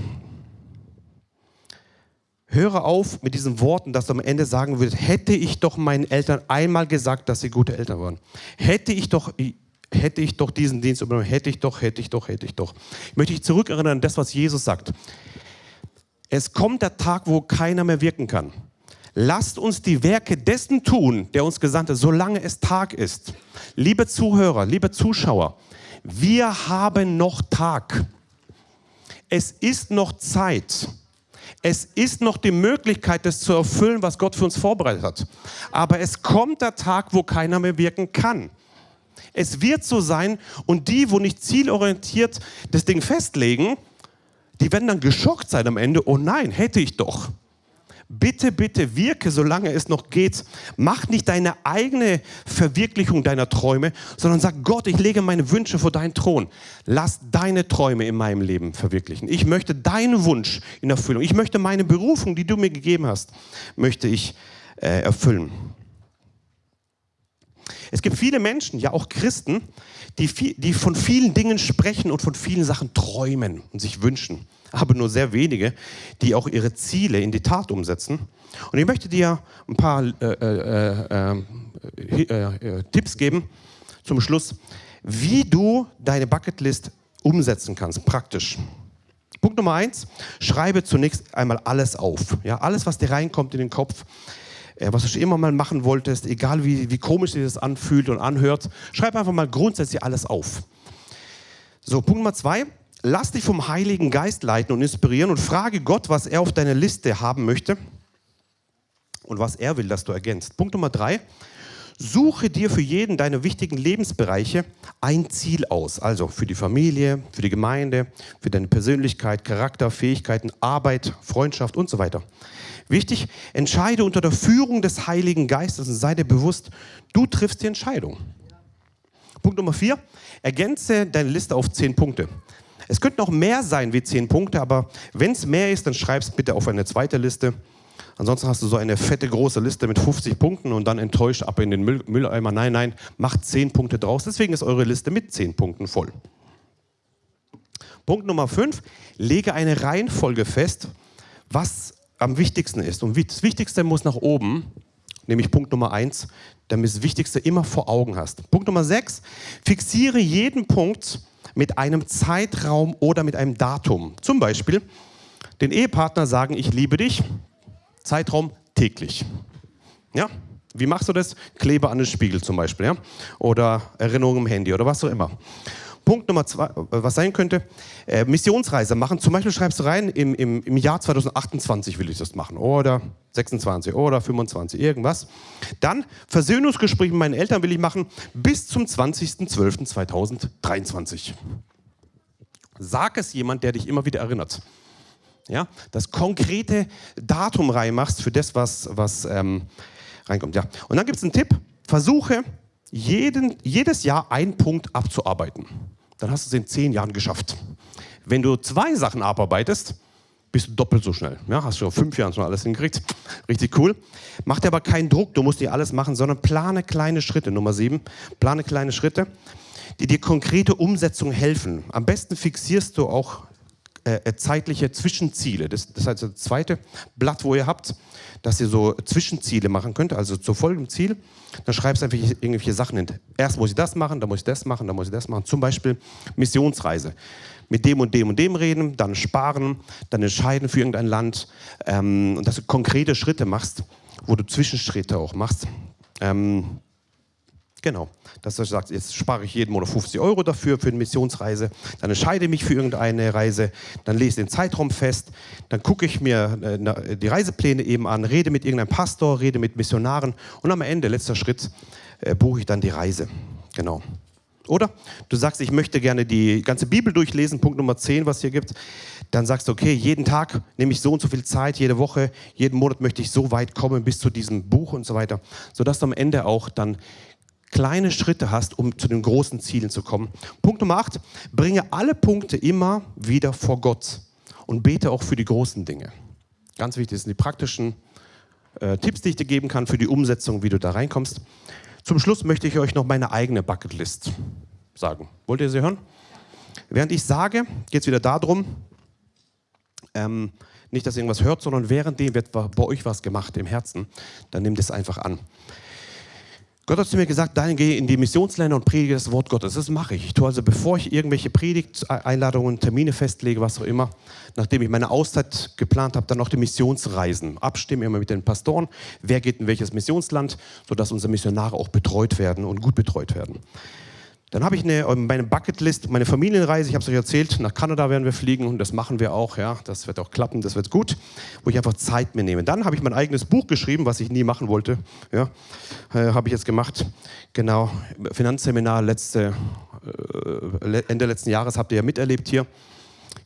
Höre auf mit diesen Worten, dass du am Ende sagen würdest, hätte ich doch meinen Eltern einmal gesagt, dass sie gute Eltern waren. Hätte ich doch hätte ich doch diesen Dienst übernommen, hätte ich doch, hätte ich doch, hätte ich doch. Ich möchte dich zurückerinnern an das, was Jesus sagt. Es kommt der Tag, wo keiner mehr wirken kann. Lasst uns die Werke dessen tun, der uns gesandt hat, solange es Tag ist. Liebe Zuhörer, liebe Zuschauer, wir haben noch Tag. Es ist noch Zeit. Es ist noch die Möglichkeit, das zu erfüllen, was Gott für uns vorbereitet hat. Aber es kommt der Tag, wo keiner mehr wirken kann. Es wird so sein und die, wo nicht zielorientiert das Ding festlegen, die werden dann geschockt sein am Ende. Oh nein, hätte ich doch. Bitte, bitte wirke, solange es noch geht. Mach nicht deine eigene Verwirklichung deiner Träume, sondern sag Gott, ich lege meine Wünsche vor deinen Thron. Lass deine Träume in meinem Leben verwirklichen. Ich möchte deinen Wunsch in Erfüllung. Ich möchte meine Berufung, die du mir gegeben hast, möchte ich äh, erfüllen. Es gibt viele Menschen, ja auch Christen, die, viel, die von vielen Dingen sprechen und von vielen Sachen träumen und sich wünschen. Aber nur sehr wenige, die auch ihre Ziele in die Tat umsetzen. Und ich möchte dir ein paar äh, äh, äh, äh Tipps geben zum Schluss, wie du deine Bucketlist umsetzen kannst, praktisch. Punkt Nummer eins, schreibe zunächst einmal alles auf. Ja, alles, was dir reinkommt in den Kopf, äh, was du schon immer mal machen wolltest, egal wie, wie komisch sich das anfühlt und anhört, schreib einfach mal grundsätzlich alles auf. So, Punkt Nummer zwei, lass dich vom Heiligen Geist leiten und inspirieren und frage Gott, was er auf deiner Liste haben möchte und was er will, dass du ergänzt. Punkt Nummer drei, suche dir für jeden deiner wichtigen Lebensbereiche ein Ziel aus. Also für die Familie, für die Gemeinde, für deine Persönlichkeit, Charakter, Fähigkeiten, Arbeit, Freundschaft und so weiter. Wichtig, entscheide unter der Führung des Heiligen Geistes und sei dir bewusst, du triffst die Entscheidung. Punkt Nummer vier, ergänze deine Liste auf zehn Punkte. Es könnten auch mehr sein wie zehn Punkte, aber wenn es mehr ist, dann schreib es bitte auf eine zweite Liste. Ansonsten hast du so eine fette große Liste mit 50 Punkten und dann enttäuscht ab in den Müll Mülleimer. Nein, nein, macht zehn Punkte draus. Deswegen ist eure Liste mit zehn Punkten voll. Punkt Nummer fünf, lege eine Reihenfolge fest, was am wichtigsten ist. Und das Wichtigste muss nach oben, nämlich Punkt Nummer eins, damit du das Wichtigste immer vor Augen hast. Punkt Nummer sechs, fixiere jeden Punkt mit einem Zeitraum oder mit einem Datum. Zum Beispiel den Ehepartner sagen, ich liebe dich, Zeitraum täglich. Ja? Wie machst du das? Klebe an den Spiegel zum Beispiel. Ja? Oder Erinnerung im Handy oder was auch immer. Punkt Nummer zwei, äh, was sein könnte, äh, Missionsreise machen. Zum Beispiel schreibst du rein, im, im, im Jahr 2028 will ich das machen oder 26 oder 25, irgendwas. Dann Versöhnungsgespräch mit meinen Eltern will ich machen bis zum 20.12.2023. Sag es jemand, der dich immer wieder erinnert. Ja, das konkrete Datum reinmachst für das, was, was ähm, reinkommt. Ja. Und dann gibt es einen Tipp, versuche jeden, jedes Jahr einen Punkt abzuarbeiten. Dann hast du es in zehn Jahren geschafft. Wenn du zwei Sachen abarbeitest, bist du doppelt so schnell. Ja, hast du fünf Jahre schon alles hingekriegt. Richtig cool. Mach dir aber keinen Druck, du musst dir alles machen, sondern plane kleine Schritte. Nummer sieben, plane kleine Schritte, die dir konkrete Umsetzung helfen. Am besten fixierst du auch äh, äh zeitliche Zwischenziele. Das, das heißt, das zweite Blatt, wo ihr habt, dass ihr so Zwischenziele machen könnt, also zu folgendem Ziel. Dann schreibst du einfach irgendwelche Sachen hin. Erst muss ich das machen, dann muss ich das machen, dann muss ich das machen. Zum Beispiel Missionsreise. Mit dem und dem und dem reden, dann sparen, dann entscheiden für irgendein Land. Ähm, und dass du konkrete Schritte machst, wo du Zwischenschritte auch machst. Ähm, Genau, dass du sagst, jetzt spare ich jeden Monat 50 Euro dafür für eine Missionsreise, dann entscheide ich mich für irgendeine Reise, dann lese den Zeitraum fest, dann gucke ich mir äh, die Reisepläne eben an, rede mit irgendeinem Pastor, rede mit Missionaren und am Ende, letzter Schritt, äh, buche ich dann die Reise. Genau. Oder du sagst, ich möchte gerne die ganze Bibel durchlesen, Punkt Nummer 10, was hier gibt. Dann sagst du, okay, jeden Tag nehme ich so und so viel Zeit, jede Woche, jeden Monat möchte ich so weit kommen bis zu diesem Buch und so weiter, sodass du am Ende auch dann kleine Schritte hast, um zu den großen Zielen zu kommen. Punkt Nummer 8, bringe alle Punkte immer wieder vor Gott und bete auch für die großen Dinge. Ganz wichtig sind die praktischen äh, Tipps, die ich dir geben kann für die Umsetzung, wie du da reinkommst. Zum Schluss möchte ich euch noch meine eigene Bucketlist sagen. Wollt ihr sie hören? Während ich sage, geht es wieder darum, ähm, nicht, dass ihr irgendwas hört, sondern währenddem wird bei euch was gemacht im Herzen. Dann nehmt es einfach an. Gott hat zu mir gesagt, dann gehe in die Missionsländer und predige das Wort Gottes. Das mache ich. Ich tue also, bevor ich irgendwelche Predigteinladungen, Termine festlege, was auch immer, nachdem ich meine Auszeit geplant habe, dann noch die Missionsreisen. Abstimmen immer mit den Pastoren, wer geht in welches Missionsland, sodass unsere Missionare auch betreut werden und gut betreut werden. Dann habe ich eine, ähm, meine Bucketlist, meine Familienreise, ich habe es euch erzählt, nach Kanada werden wir fliegen und das machen wir auch, ja, das wird auch klappen, das wird gut, wo ich einfach Zeit mir nehme. Dann habe ich mein eigenes Buch geschrieben, was ich nie machen wollte, ja, äh, habe ich jetzt gemacht, genau, Finanzseminar letzte, äh, Ende letzten Jahres habt ihr ja miterlebt hier.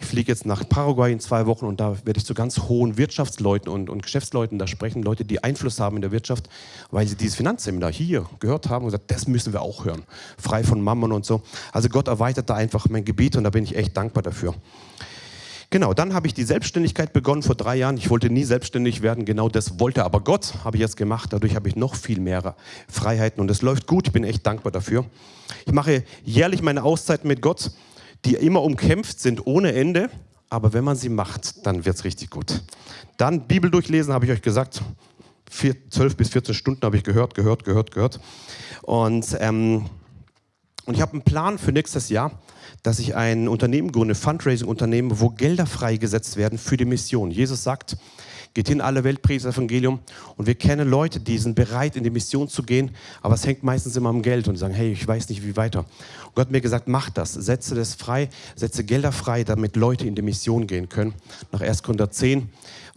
Ich fliege jetzt nach Paraguay in zwei Wochen und da werde ich zu ganz hohen Wirtschaftsleuten und, und Geschäftsleuten da sprechen, Leute, die Einfluss haben in der Wirtschaft, weil sie dieses Finanzseminar hier gehört haben und gesagt, das müssen wir auch hören. Frei von Mammon und so. Also Gott erweitert da einfach mein Gebiet und da bin ich echt dankbar dafür. Genau, dann habe ich die Selbstständigkeit begonnen vor drei Jahren. Ich wollte nie selbstständig werden, genau das wollte aber Gott, habe ich jetzt gemacht. Dadurch habe ich noch viel mehr Freiheiten und es läuft gut. Ich bin echt dankbar dafür. Ich mache jährlich meine Auszeiten mit Gott die immer umkämpft sind ohne Ende, aber wenn man sie macht, dann wird es richtig gut. Dann Bibel durchlesen, habe ich euch gesagt. Vier, 12 bis 14 Stunden habe ich gehört, gehört, gehört, gehört. Und, ähm, und ich habe einen Plan für nächstes Jahr, dass ich ein Unternehmen gründe, Fundraising-Unternehmen, wo Gelder freigesetzt werden für die Mission. Jesus sagt, geht in alle Welt, predigt das Evangelium. Und wir kennen Leute, die sind bereit, in die Mission zu gehen, aber es hängt meistens immer am Geld und sagen, hey, ich weiß nicht, wie weiter. Und Gott hat mir gesagt, mach das, setze das frei, setze Gelder frei, damit Leute in die Mission gehen können. Nach 1. Korinther 10,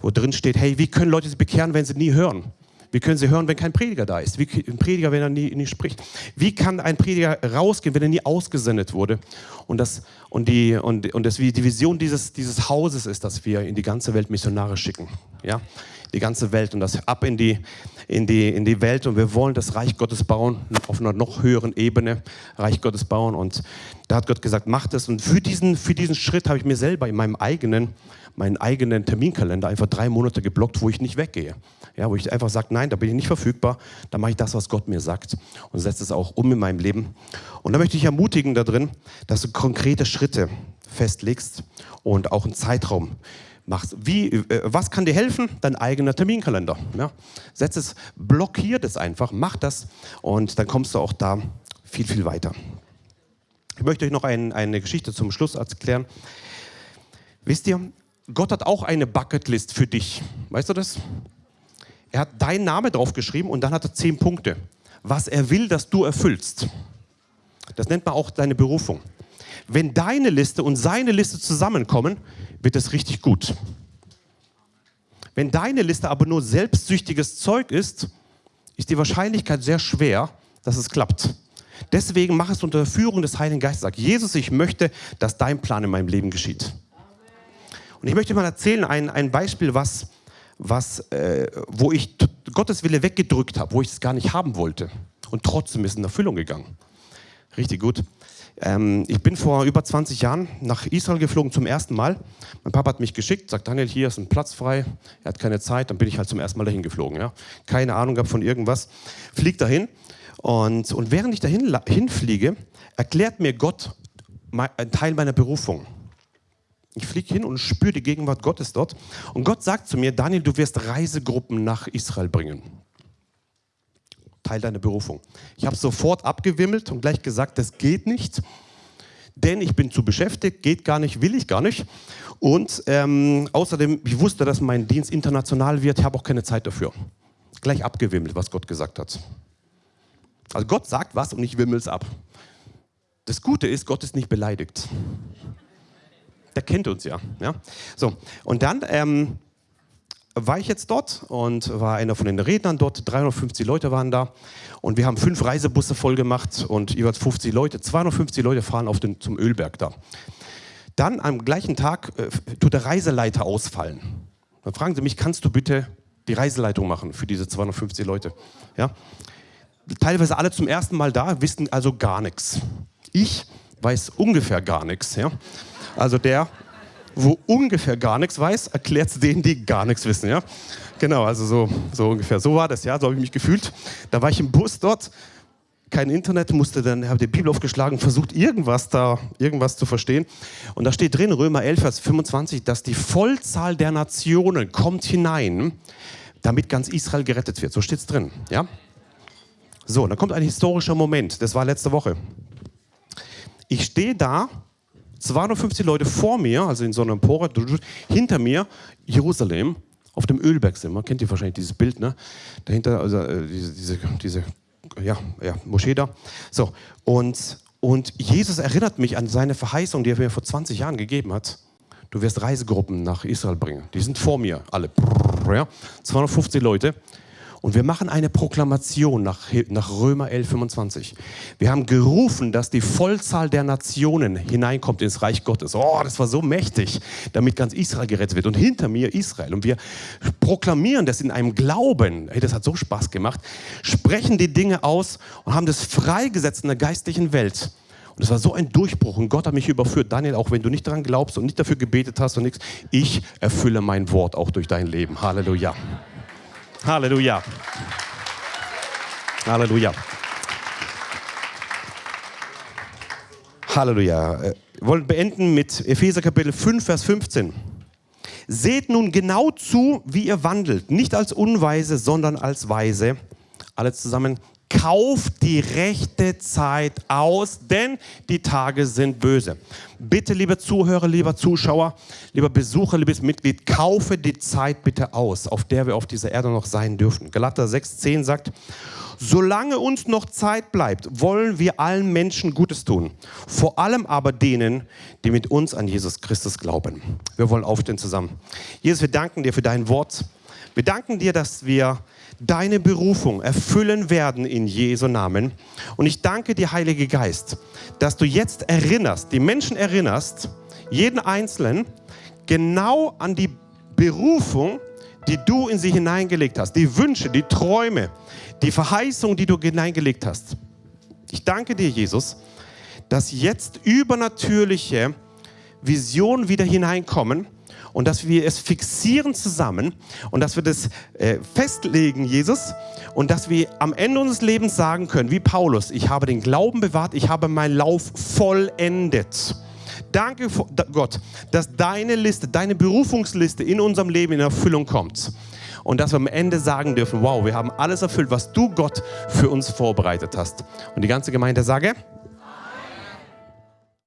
wo drin steht, hey, wie können Leute sich bekehren, wenn sie nie hören? Wie können sie hören, wenn kein Prediger da ist? Wie ein Prediger, wenn er nie, nie spricht? Wie kann ein Prediger rausgehen, wenn er nie ausgesendet wurde? Und, das, und, die, und, und das, die Vision dieses, dieses Hauses ist, dass wir in die ganze Welt Missionare schicken. Ja? Die ganze Welt und das ab in die, in, die, in die Welt. Und wir wollen das Reich Gottes bauen, auf einer noch höheren Ebene Reich Gottes bauen. Und da hat Gott gesagt, mach das. Und für diesen, für diesen Schritt habe ich mir selber in meinem eigenen, meinen eigenen Terminkalender einfach drei Monate geblockt, wo ich nicht weggehe. Ja, wo ich einfach sage, nein, da bin ich nicht verfügbar, da mache ich das, was Gott mir sagt und setze es auch um in meinem Leben. Und da möchte ich ermutigen da drin, dass du konkrete Schritte festlegst und auch einen Zeitraum machst. Wie, äh, was kann dir helfen? Dein eigener Terminkalender. Ja? Setz es, blockiert es einfach, mach das und dann kommst du auch da viel, viel weiter. Ich möchte euch noch ein, eine Geschichte zum Schluss erklären. Wisst ihr, Gott hat auch eine Bucketlist für dich. Weißt du das? Er hat deinen Namen draufgeschrieben und dann hat er zehn Punkte, was er will, dass du erfüllst. Das nennt man auch deine Berufung. wenn deine Liste und seine Liste zusammenkommen, wird es richtig gut. Wenn deine Liste aber nur selbstsüchtiges Zeug ist, ist die Wahrscheinlichkeit sehr schwer, dass es klappt. Deswegen mach es unter Führung des Heiligen Geistes. Sag, Jesus, ich möchte, dass dein Plan in meinem Leben geschieht. Und ich möchte mal erzählen, ein, ein Beispiel, was, was, äh, wo ich Gottes Wille weggedrückt habe, wo ich es gar nicht haben wollte. Und trotzdem ist in Erfüllung gegangen. Richtig gut. Ähm, ich bin vor über 20 Jahren nach Israel geflogen zum ersten Mal. Mein Papa hat mich geschickt, sagt Daniel, hier ist ein Platz frei. Er hat keine Zeit, dann bin ich halt zum ersten Mal dahin geflogen. Ja. Keine Ahnung gehabt von irgendwas. Flieg dahin und, und während ich dahin hinfliege, erklärt mir Gott einen Teil meiner Berufung. Ich fliege hin und spüre die Gegenwart Gottes dort. Und Gott sagt zu mir, Daniel, du wirst Reisegruppen nach Israel bringen. Teil deiner Berufung. Ich habe sofort abgewimmelt und gleich gesagt, das geht nicht, denn ich bin zu beschäftigt, geht gar nicht, will ich gar nicht. Und ähm, außerdem, ich wusste, dass mein Dienst international wird, ich habe auch keine Zeit dafür. Gleich abgewimmelt, was Gott gesagt hat. Also Gott sagt was und ich wimmel es ab. Das Gute ist, Gott ist nicht beleidigt. Der kennt uns ja. ja? So, und dann ähm, war ich jetzt dort und war einer von den Rednern dort. 350 Leute waren da und wir haben fünf Reisebusse voll gemacht und jeweils 50 Leute. 250 Leute fahren auf den, zum Ölberg da. Dann am gleichen Tag äh, tut der Reiseleiter ausfallen. Dann fragen sie mich, kannst du bitte die Reiseleitung machen für diese 250 Leute? Ja? Teilweise alle zum ersten Mal da, wissen also gar nichts. Ich weiß ungefähr gar nichts. Ja? Also der wo ungefähr gar nichts weiß, erklärt es denen, die gar nichts wissen. Ja? Genau, also so, so ungefähr. So war das, ja, so habe ich mich gefühlt. Da war ich im Bus dort, kein Internet, musste dann, habe die Bibel aufgeschlagen, versucht irgendwas da, irgendwas zu verstehen. Und da steht drin, Römer 11, Vers 25, dass die Vollzahl der Nationen kommt hinein, damit ganz Israel gerettet wird. So steht es drin, ja. So, dann kommt ein historischer Moment, das war letzte Woche. Ich stehe da 250 Leute vor mir, also in so einer Empore, hinter mir Jerusalem, auf dem Ölberg sind wir. Kennt ihr wahrscheinlich dieses Bild, ne? Dahinter, also äh, diese, diese, diese ja, ja, Moschee da. So, und, und Jesus erinnert mich an seine Verheißung, die er mir vor 20 Jahren gegeben hat. Du wirst Reisegruppen nach Israel bringen. Die sind vor mir, alle. Ja? 250 Leute. Und wir machen eine Proklamation nach, nach Römer 11, 25. Wir haben gerufen, dass die Vollzahl der Nationen hineinkommt ins Reich Gottes. Oh, das war so mächtig, damit ganz Israel gerettet wird. Und hinter mir Israel. Und wir proklamieren das in einem Glauben. Hey, das hat so Spaß gemacht. Sprechen die Dinge aus und haben das freigesetzt in der geistlichen Welt. Und es war so ein Durchbruch und Gott hat mich überführt. Daniel, auch wenn du nicht daran glaubst und nicht dafür gebetet hast und nichts, ich erfülle mein Wort auch durch dein Leben. Halleluja. Halleluja. Halleluja. Halleluja. Wir wollen beenden mit Epheser Kapitel 5, Vers 15. Seht nun genau zu, wie ihr wandelt, nicht als Unweise, sondern als Weise. Alle zusammen, Kauft die rechte Zeit aus, denn die Tage sind böse. Bitte, liebe Zuhörer, lieber Zuschauer, lieber Besucher, liebes Mitglied, kaufe die Zeit bitte aus, auf der wir auf dieser Erde noch sein dürfen. Galater 6,10 sagt, solange uns noch Zeit bleibt, wollen wir allen Menschen Gutes tun. Vor allem aber denen, die mit uns an Jesus Christus glauben. Wir wollen aufstehen zusammen. Jesus, wir danken dir für dein Wort. Wir danken dir, dass wir deine Berufung erfüllen werden in Jesu Namen. Und ich danke dir, Heilige Geist, dass du jetzt erinnerst, die Menschen erinnerst, jeden Einzelnen, genau an die Berufung, die du in sie hineingelegt hast, die Wünsche, die Träume, die Verheißung, die du hineingelegt hast. Ich danke dir, Jesus, dass jetzt übernatürliche Visionen wieder hineinkommen und dass wir es fixieren zusammen und dass wir das äh, festlegen, Jesus, und dass wir am Ende unseres Lebens sagen können, wie Paulus, ich habe den Glauben bewahrt, ich habe meinen Lauf vollendet. Danke Gott, dass deine Liste, deine Berufungsliste in unserem Leben in Erfüllung kommt. Und dass wir am Ende sagen dürfen, wow, wir haben alles erfüllt, was du Gott für uns vorbereitet hast. Und die ganze Gemeinde sage,